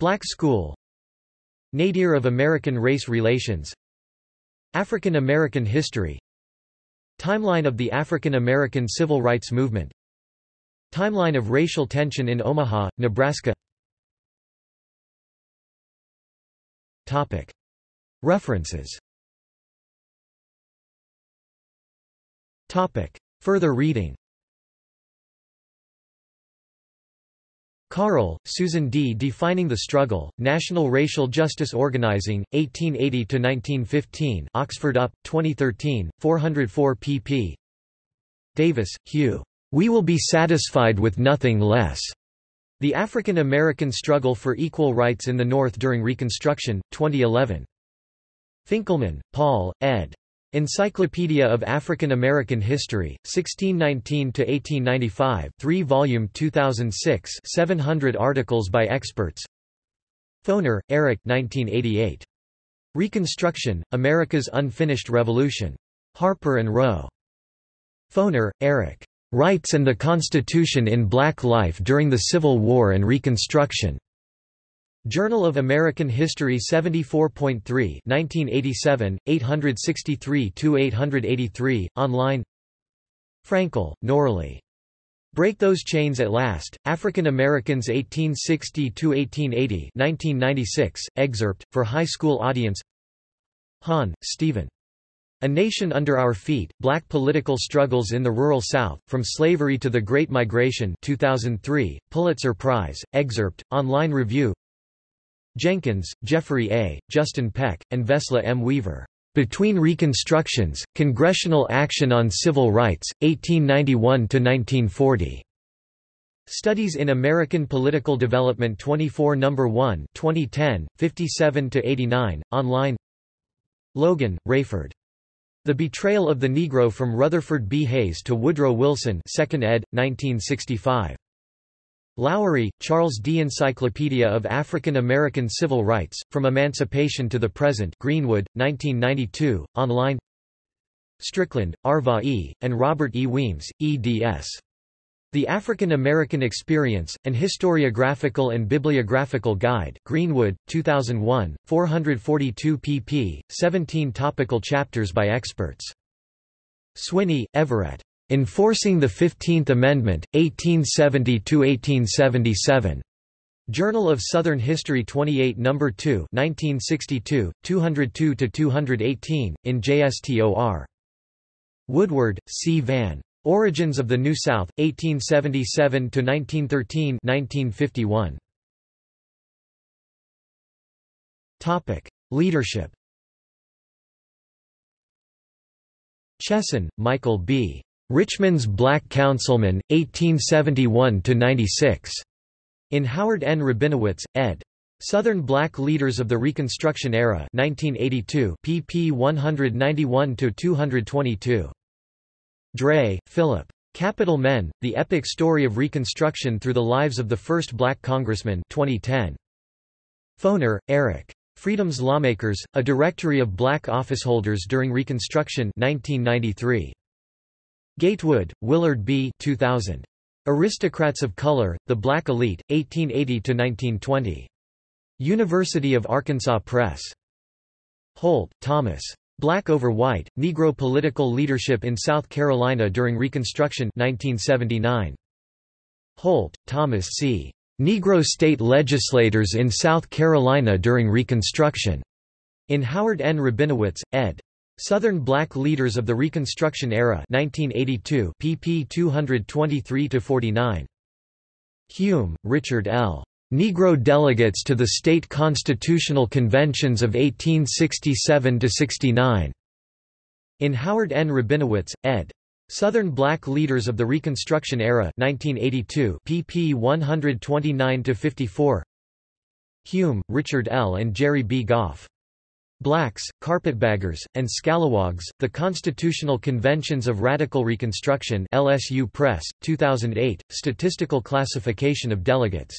Black School. Nadir of American race relations African American history. Timeline of the African American Civil Rights Movement. Timeline of racial tension in Omaha, Nebraska. Topic. References. Topic. Further reading Carle, Susan D. Defining the Struggle, National Racial Justice Organizing, 1880–1915 Oxford UP, 2013, 404 pp. Davis, Hugh. We will be satisfied with nothing less. The African American Struggle for Equal Rights in the North During Reconstruction, 2011. Finkelman, Paul, ed. Encyclopedia of African American History, 1619–1895 3 volume 2006 700 articles by experts Foner, Eric 1988. Reconstruction, America's Unfinished Revolution. Harper & Row. Foner, Eric. Rights and the Constitution in Black Life During the Civil War and Reconstruction. Journal of American History 74.3 1987, 863–883, online Frankel, Noralee. Break Those Chains at Last, African Americans 1860–1880 1996, excerpt, for high school audience Hahn, Steven. A Nation Under Our Feet, Black Political Struggles in the Rural South, From Slavery to the Great Migration 2003, Pulitzer Prize, excerpt, online review Jenkins, Jeffrey A., Justin Peck, and Vesla M. Weaver. Between Reconstructions, Congressional Action on Civil Rights, 1891–1940. Studies in American Political Development 24 No. 1 2010, 57–89, online Logan, Rayford. The Betrayal of the Negro from Rutherford B. Hayes to Woodrow Wilson 2nd ed., 1965. Lowery, Charles D. Encyclopedia of African American Civil Rights, From Emancipation to the Present Greenwood, 1992, online Strickland, Arvarh E., and Robert E. Weems, eds. The African American Experience, An Historiographical and Bibliographical Guide Greenwood, 2001, 442 pp. 17 topical chapters by experts. Swinney, Everett. Enforcing the Fifteenth Amendment, 1870–1877. Journal of Southern History 28 No. 2 1962, 202–218, in JSTOR. Woodward, C. Vann. Origins of the New South, 1877–1913 Leadership Chesson, Michael B. Richmond's Black Councilman, 1871–96. In Howard N. Rabinowitz, ed. Southern Black Leaders of the Reconstruction Era 1982, pp 191–222. Dray, Philip. Capital Men, The Epic Story of Reconstruction Through the Lives of the First Black Congressman 2010. Foner, Eric. Freedom's Lawmakers, A Directory of Black Officeholders During Reconstruction 1993. Gatewood, Willard B. 2000. Aristocrats of Color, The Black Elite, 1880–1920. University of Arkansas Press. Holt, Thomas. Black over White, Negro Political Leadership in South Carolina During Reconstruction 1979. Holt, Thomas C. Negro State Legislators in South Carolina During Reconstruction. In Howard N. Rabinowitz, ed. Southern Black Leaders of the Reconstruction Era 1982 pp 223–49. Hume, Richard L. Negro delegates to the state constitutional conventions of 1867–69. In Howard N. Rabinowitz, ed. Southern Black Leaders of the Reconstruction Era 1982 pp 129–54 Hume, Richard L. and Jerry B. Gough. Blacks, Carpetbaggers, and Scalawags, The Constitutional Conventions of Radical Reconstruction LSU Press, 2008, Statistical Classification of Delegates.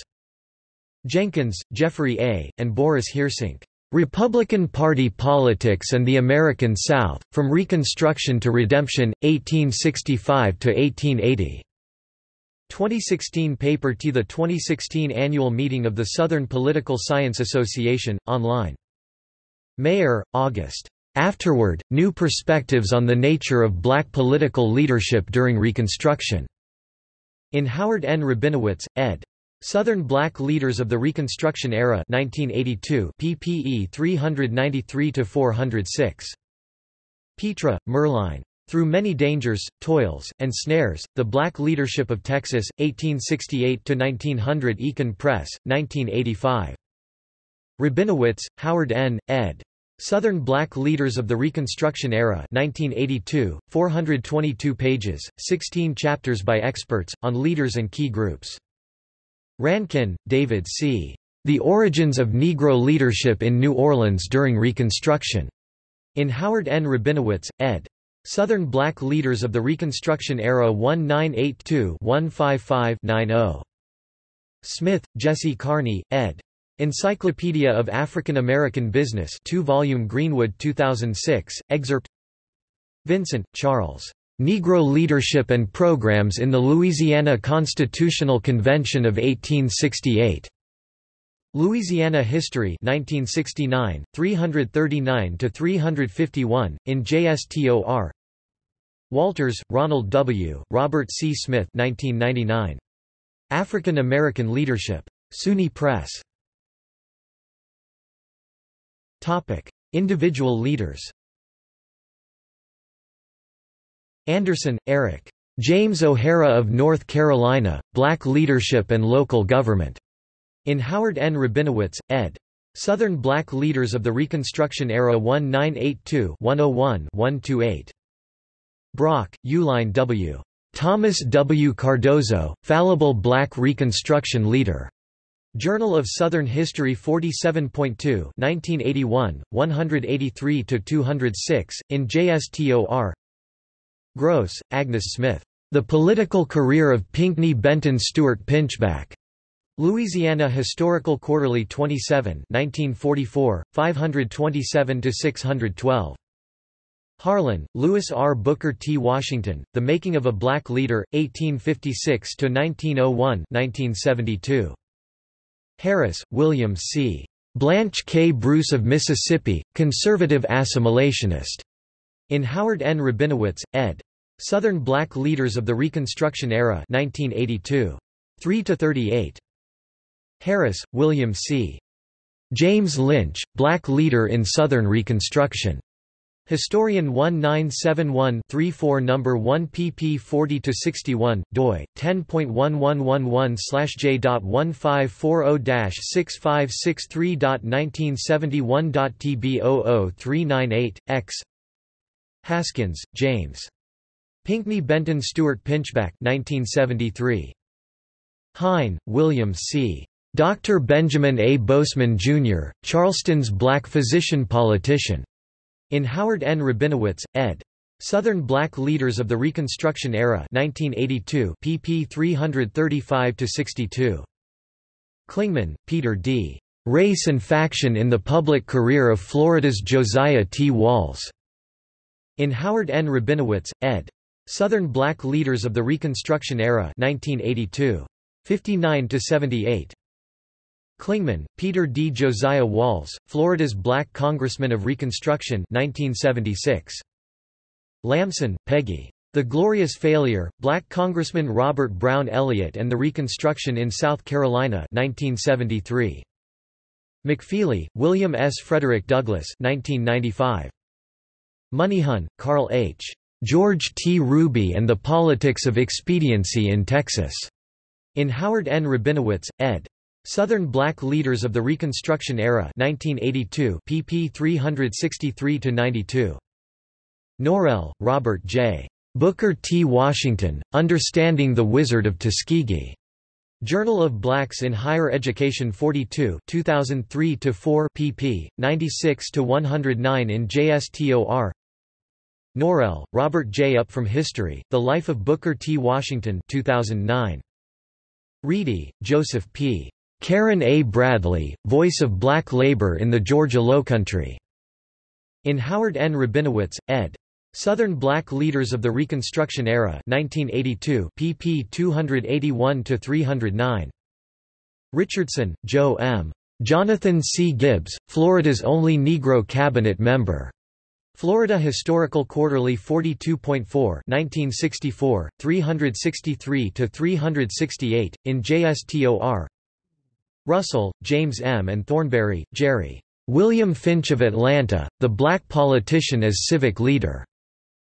Jenkins, Jeffrey A., and Boris Heersink. Republican Party Politics and the American South, From Reconstruction to Redemption, 1865–1880. 2016 paper to the 2016 annual meeting of the Southern Political Science Association, online. Meier, August. Afterward, New Perspectives on the Nature of Black Political Leadership During Reconstruction. In Howard N. Rabinowitz, ed. Southern Black Leaders of the Reconstruction Era 1982 ppe 393–406. Pitre, Merline. Through Many Dangers, Toils, and Snares, The Black Leadership of Texas, 1868–1900 Eakin Press, 1985. Rabinowitz, Howard N., ed. Southern Black Leaders of the Reconstruction Era 1982, 422 pages, 16 chapters by experts, on leaders and key groups. Rankin, David C. The Origins of Negro Leadership in New Orleans During Reconstruction. In Howard N. Rabinowitz, ed. Southern Black Leaders of the Reconstruction Era 1982-155-90. Smith, Jesse Carney, ed. Encyclopedia of African American Business 2-volume Greenwood 2006, excerpt Vincent, Charles. Negro Leadership and Programs in the Louisiana Constitutional Convention of 1868. Louisiana History 1969, 339–351, in JSTOR Walters, Ronald W., Robert C. Smith 1999. African American Leadership. SUNY Press. Individual leaders Anderson, Eric. James O'Hara of North Carolina, Black Leadership and Local Government. In Howard N. Rabinowitz, ed. Southern Black Leaders of the Reconstruction Era 1982-101-128. Brock, Euline W. Thomas W. Cardozo, Fallible Black Reconstruction Leader. Journal of Southern History 47.2 1981, 183–206, in JSTOR Grosz, Agnes Smith. The Political Career of Pinckney Benton Stewart Pinchback. Louisiana Historical Quarterly 27 1944, 527–612. Harlan, Louis R. Booker T. Washington, The Making of a Black Leader, 1856–1901 Harris, William C. Blanche K. Bruce of Mississippi, Conservative Assimilationist. In Howard N. Rabinowitz, ed. Southern Black Leaders of the Reconstruction Era 1982. 3–38. Harris, William C. James Lynch, Black Leader in Southern Reconstruction. Historian 1971-34 No. 1 pp 40-61, doi, 10.1111-j.1540-6563.1971.tb00398, x Haskins, James. Pinckney Benton Stewart Pinchback 1973. Hine, William C. Dr. Benjamin A. Boseman, Jr., Charleston's black physician-politician. In Howard N. Rabinowitz, ed. Southern Black Leaders of the Reconstruction Era 1982 pp 335–62. Klingman, Peter D. Race and Faction in the Public Career of Florida's Josiah T. Walls. In Howard N. Rabinowitz, ed. Southern Black Leaders of the Reconstruction Era 1982. 59–78. Klingman, Peter D. Josiah Walls, Florida's Black Congressman of Reconstruction 1976. Lamson, Peggy. The Glorious Failure, Black Congressman Robert Brown Elliott and the Reconstruction in South Carolina 1973. McFeely, William S. Frederick Douglass 1995. Moneyhon, Carl H. George T. Ruby and the Politics of Expediency in Texas. In Howard N. Rabinowitz, ed. Southern Black Leaders of the Reconstruction Era 1982 pp 363–92. Norrell, Robert J. Booker T. Washington, Understanding the Wizard of Tuskegee. Journal of Blacks in Higher Education 42 2003–4 pp. 96–109 in JSTOR Norrell, Robert J. Up from History, The Life of Booker T. Washington 2009. Reidy, Joseph P. Aaron A. Bradley, Voice of Black Labor in the Georgia Lowcountry. In Howard N. Rabinowitz, ed. Southern Black Leaders of the Reconstruction Era 1982 pp 281–309. Richardson, Joe M. Jonathan C. Gibbs, Florida's only Negro cabinet member. Florida Historical Quarterly 42.4 1964, 363–368, in JSTOR Russell, James M. and Thornbery, Jerry. William Finch of Atlanta, The Black Politician as Civic Leader.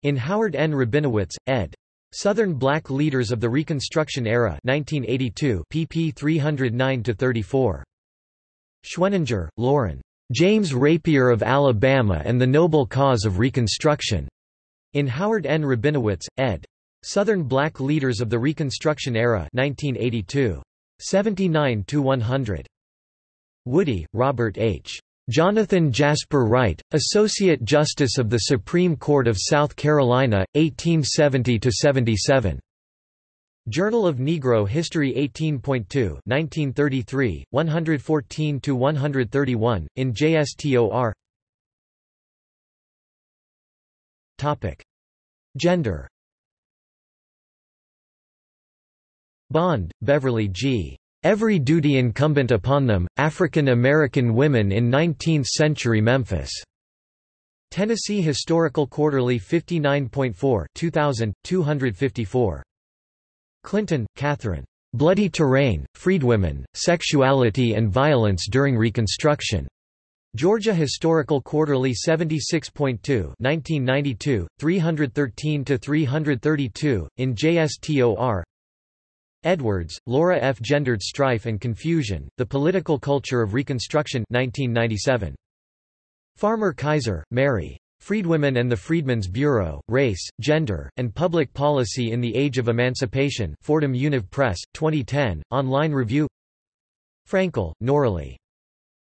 In Howard N. Rabinowitz, ed. Southern Black Leaders of the Reconstruction Era 1982 pp 309–34. Schweninger, Loren. James Rapier of Alabama and the Noble Cause of Reconstruction. In Howard N. Rabinowitz, ed. Southern Black Leaders of the Reconstruction Era 1982. 79 to 100. Woody, Robert H. Jonathan Jasper Wright, Associate Justice of the Supreme Court of South Carolina, 1870–77. Journal of Negro History 18.2 1933, 114–131, in JSTOR Gender Bond, Beverly G. Every Duty Incumbent Upon Them, African American Women in Nineteenth-Century Memphis. Tennessee Historical Quarterly 59.4 2000, 254. Clinton, Catherine. Bloody Terrain, Freedwomen, Sexuality and Violence During Reconstruction. Georgia Historical Quarterly 76.2 1992, 313–332, in JSTOR Edwards, Laura F. Gendered Strife and Confusion, The Political Culture of Reconstruction 1997. Farmer Kaiser, Mary. Freedwomen and the Freedmen's Bureau, Race, Gender, and Public Policy in the Age of Emancipation Fordham Univ Press, 2010, online review Frankel, Noralee.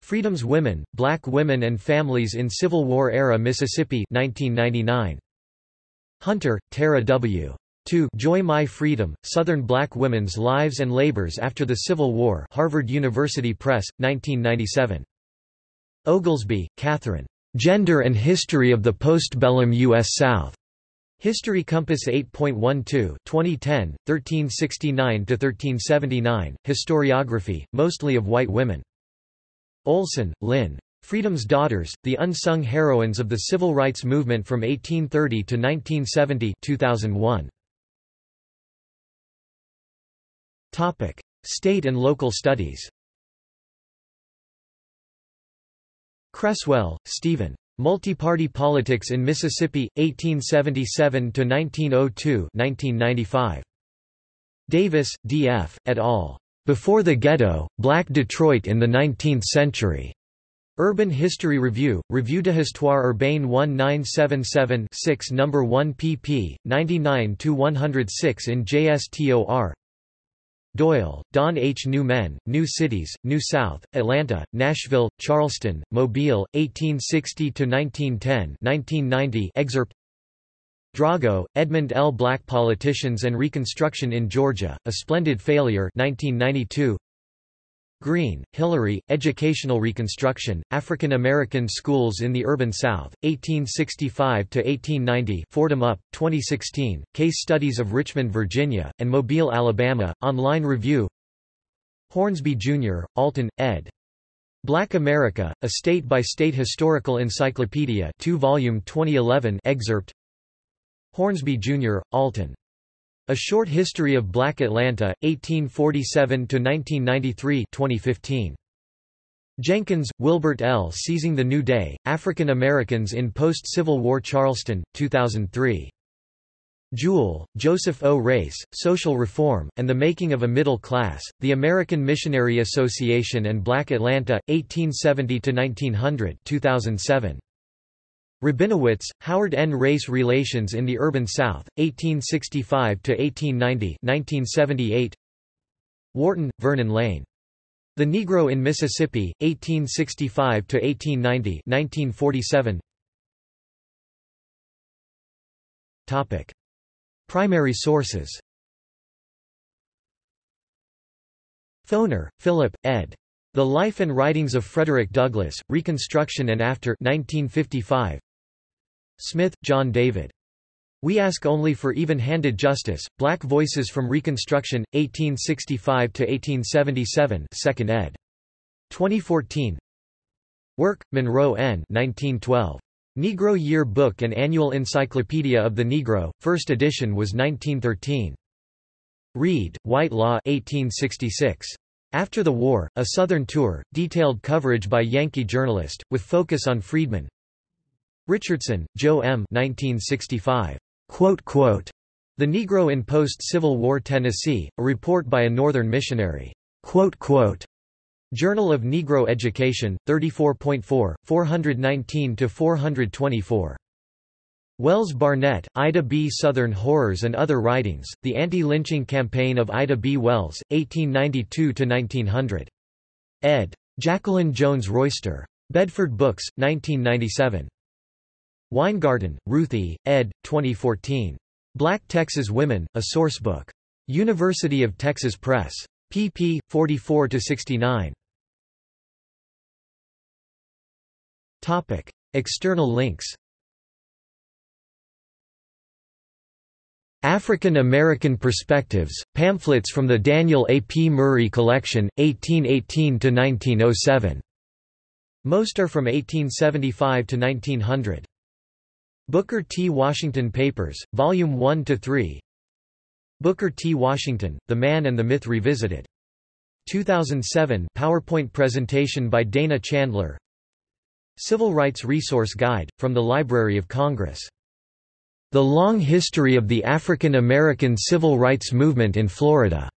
Freedom's Women, Black Women and Families in Civil War-Era Mississippi 1999. Hunter, Tera W. 2 Joy My Freedom, Southern Black Women's Lives and Labors After the Civil War Harvard University Press, 1997. Oglesby, Catherine. Gender and History of the Postbellum U.S. South. History Compass 8.12 2010, 1369–1379, Historiography, mostly of white women. Olson, Lynn. Freedom's Daughters, The Unsung Heroines of the Civil Rights Movement from 1830 to 1970 2001. Topic: State and local studies. Cresswell, Stephen. Multi-Party Politics in Mississippi, 1877–1902 Davis, D.F., et al. Before the Ghetto, Black Detroit in the Nineteenth Century. Urban History Review, Revue de Histoire Urbaine 1977-6 No. 1 pp. 99–106 in JSTOR Doyle, Don H. New Men, New Cities, New South, Atlanta, Nashville, Charleston, Mobile, 1860–1910 excerpt Drago, Edmund L. Black Politicians and Reconstruction in Georgia, A Splendid Failure 1992. Green, Hilary, Educational Reconstruction, African American Schools in the Urban South, 1865–1890 Fordham Up, 2016, Case Studies of Richmond, Virginia, and Mobile, Alabama, online review Hornsby, Jr., Alton, ed. Black America, A State-by-State Historical Encyclopedia 2 volume 2011 excerpt Hornsby, Jr., Alton. A Short History of Black Atlanta, 1847–1993 2015. Jenkins, Wilbert L. Seizing the New Day, African Americans in Post-Civil War Charleston, 2003. Jewell, Joseph O. Race, Social Reform, and the Making of a Middle Class, The American Missionary Association and Black Atlanta, 1870–1900 2007. Rabinowitz, Howard N. Race Relations in the Urban South, 1865–1890 1978. Wharton, Vernon Lane. The Negro in Mississippi, 1865–1890 1947. Topic. Primary sources Foner, Philip, ed. The Life and Writings of Frederick Douglass, Reconstruction and After 1955. Smith, John David. We Ask Only for Even-Handed Justice, Black Voices from Reconstruction, 1865–1877 2nd ed. 2014 Work, Monroe N. 1912. Negro Year Book and Annual Encyclopedia of the Negro, first edition was 1913. Reid, White Law 1866. After the War, A Southern Tour, detailed coverage by Yankee journalist, with focus on freedmen, Richardson, Joe M. 1965. Quote, quote, the Negro in Post-Civil War Tennessee, a report by a Northern missionary. Quote, quote, Journal of Negro Education, 34.4, 419–424. Wells Barnett, Ida B. Southern Horrors and Other Writings, The Anti-Lynching Campaign of Ida B. Wells, 1892–1900. ed. Jacqueline Jones Royster. Bedford Books, 1997. Winegarten, Ruthie, ed. 2014. Black Texas Women, a Sourcebook. University of Texas Press. pp. 44–69. Topic. External links African American Perspectives, pamphlets from the Daniel A. P. Murray Collection, 1818–1907. Most are from 1875 to 1900. Booker T. Washington Papers, Volume 1 to 3. Booker T. Washington, The Man and the Myth Revisited. 2007 PowerPoint presentation by Dana Chandler Civil Rights Resource Guide, from the Library of Congress. The Long History of the African American Civil Rights Movement in Florida.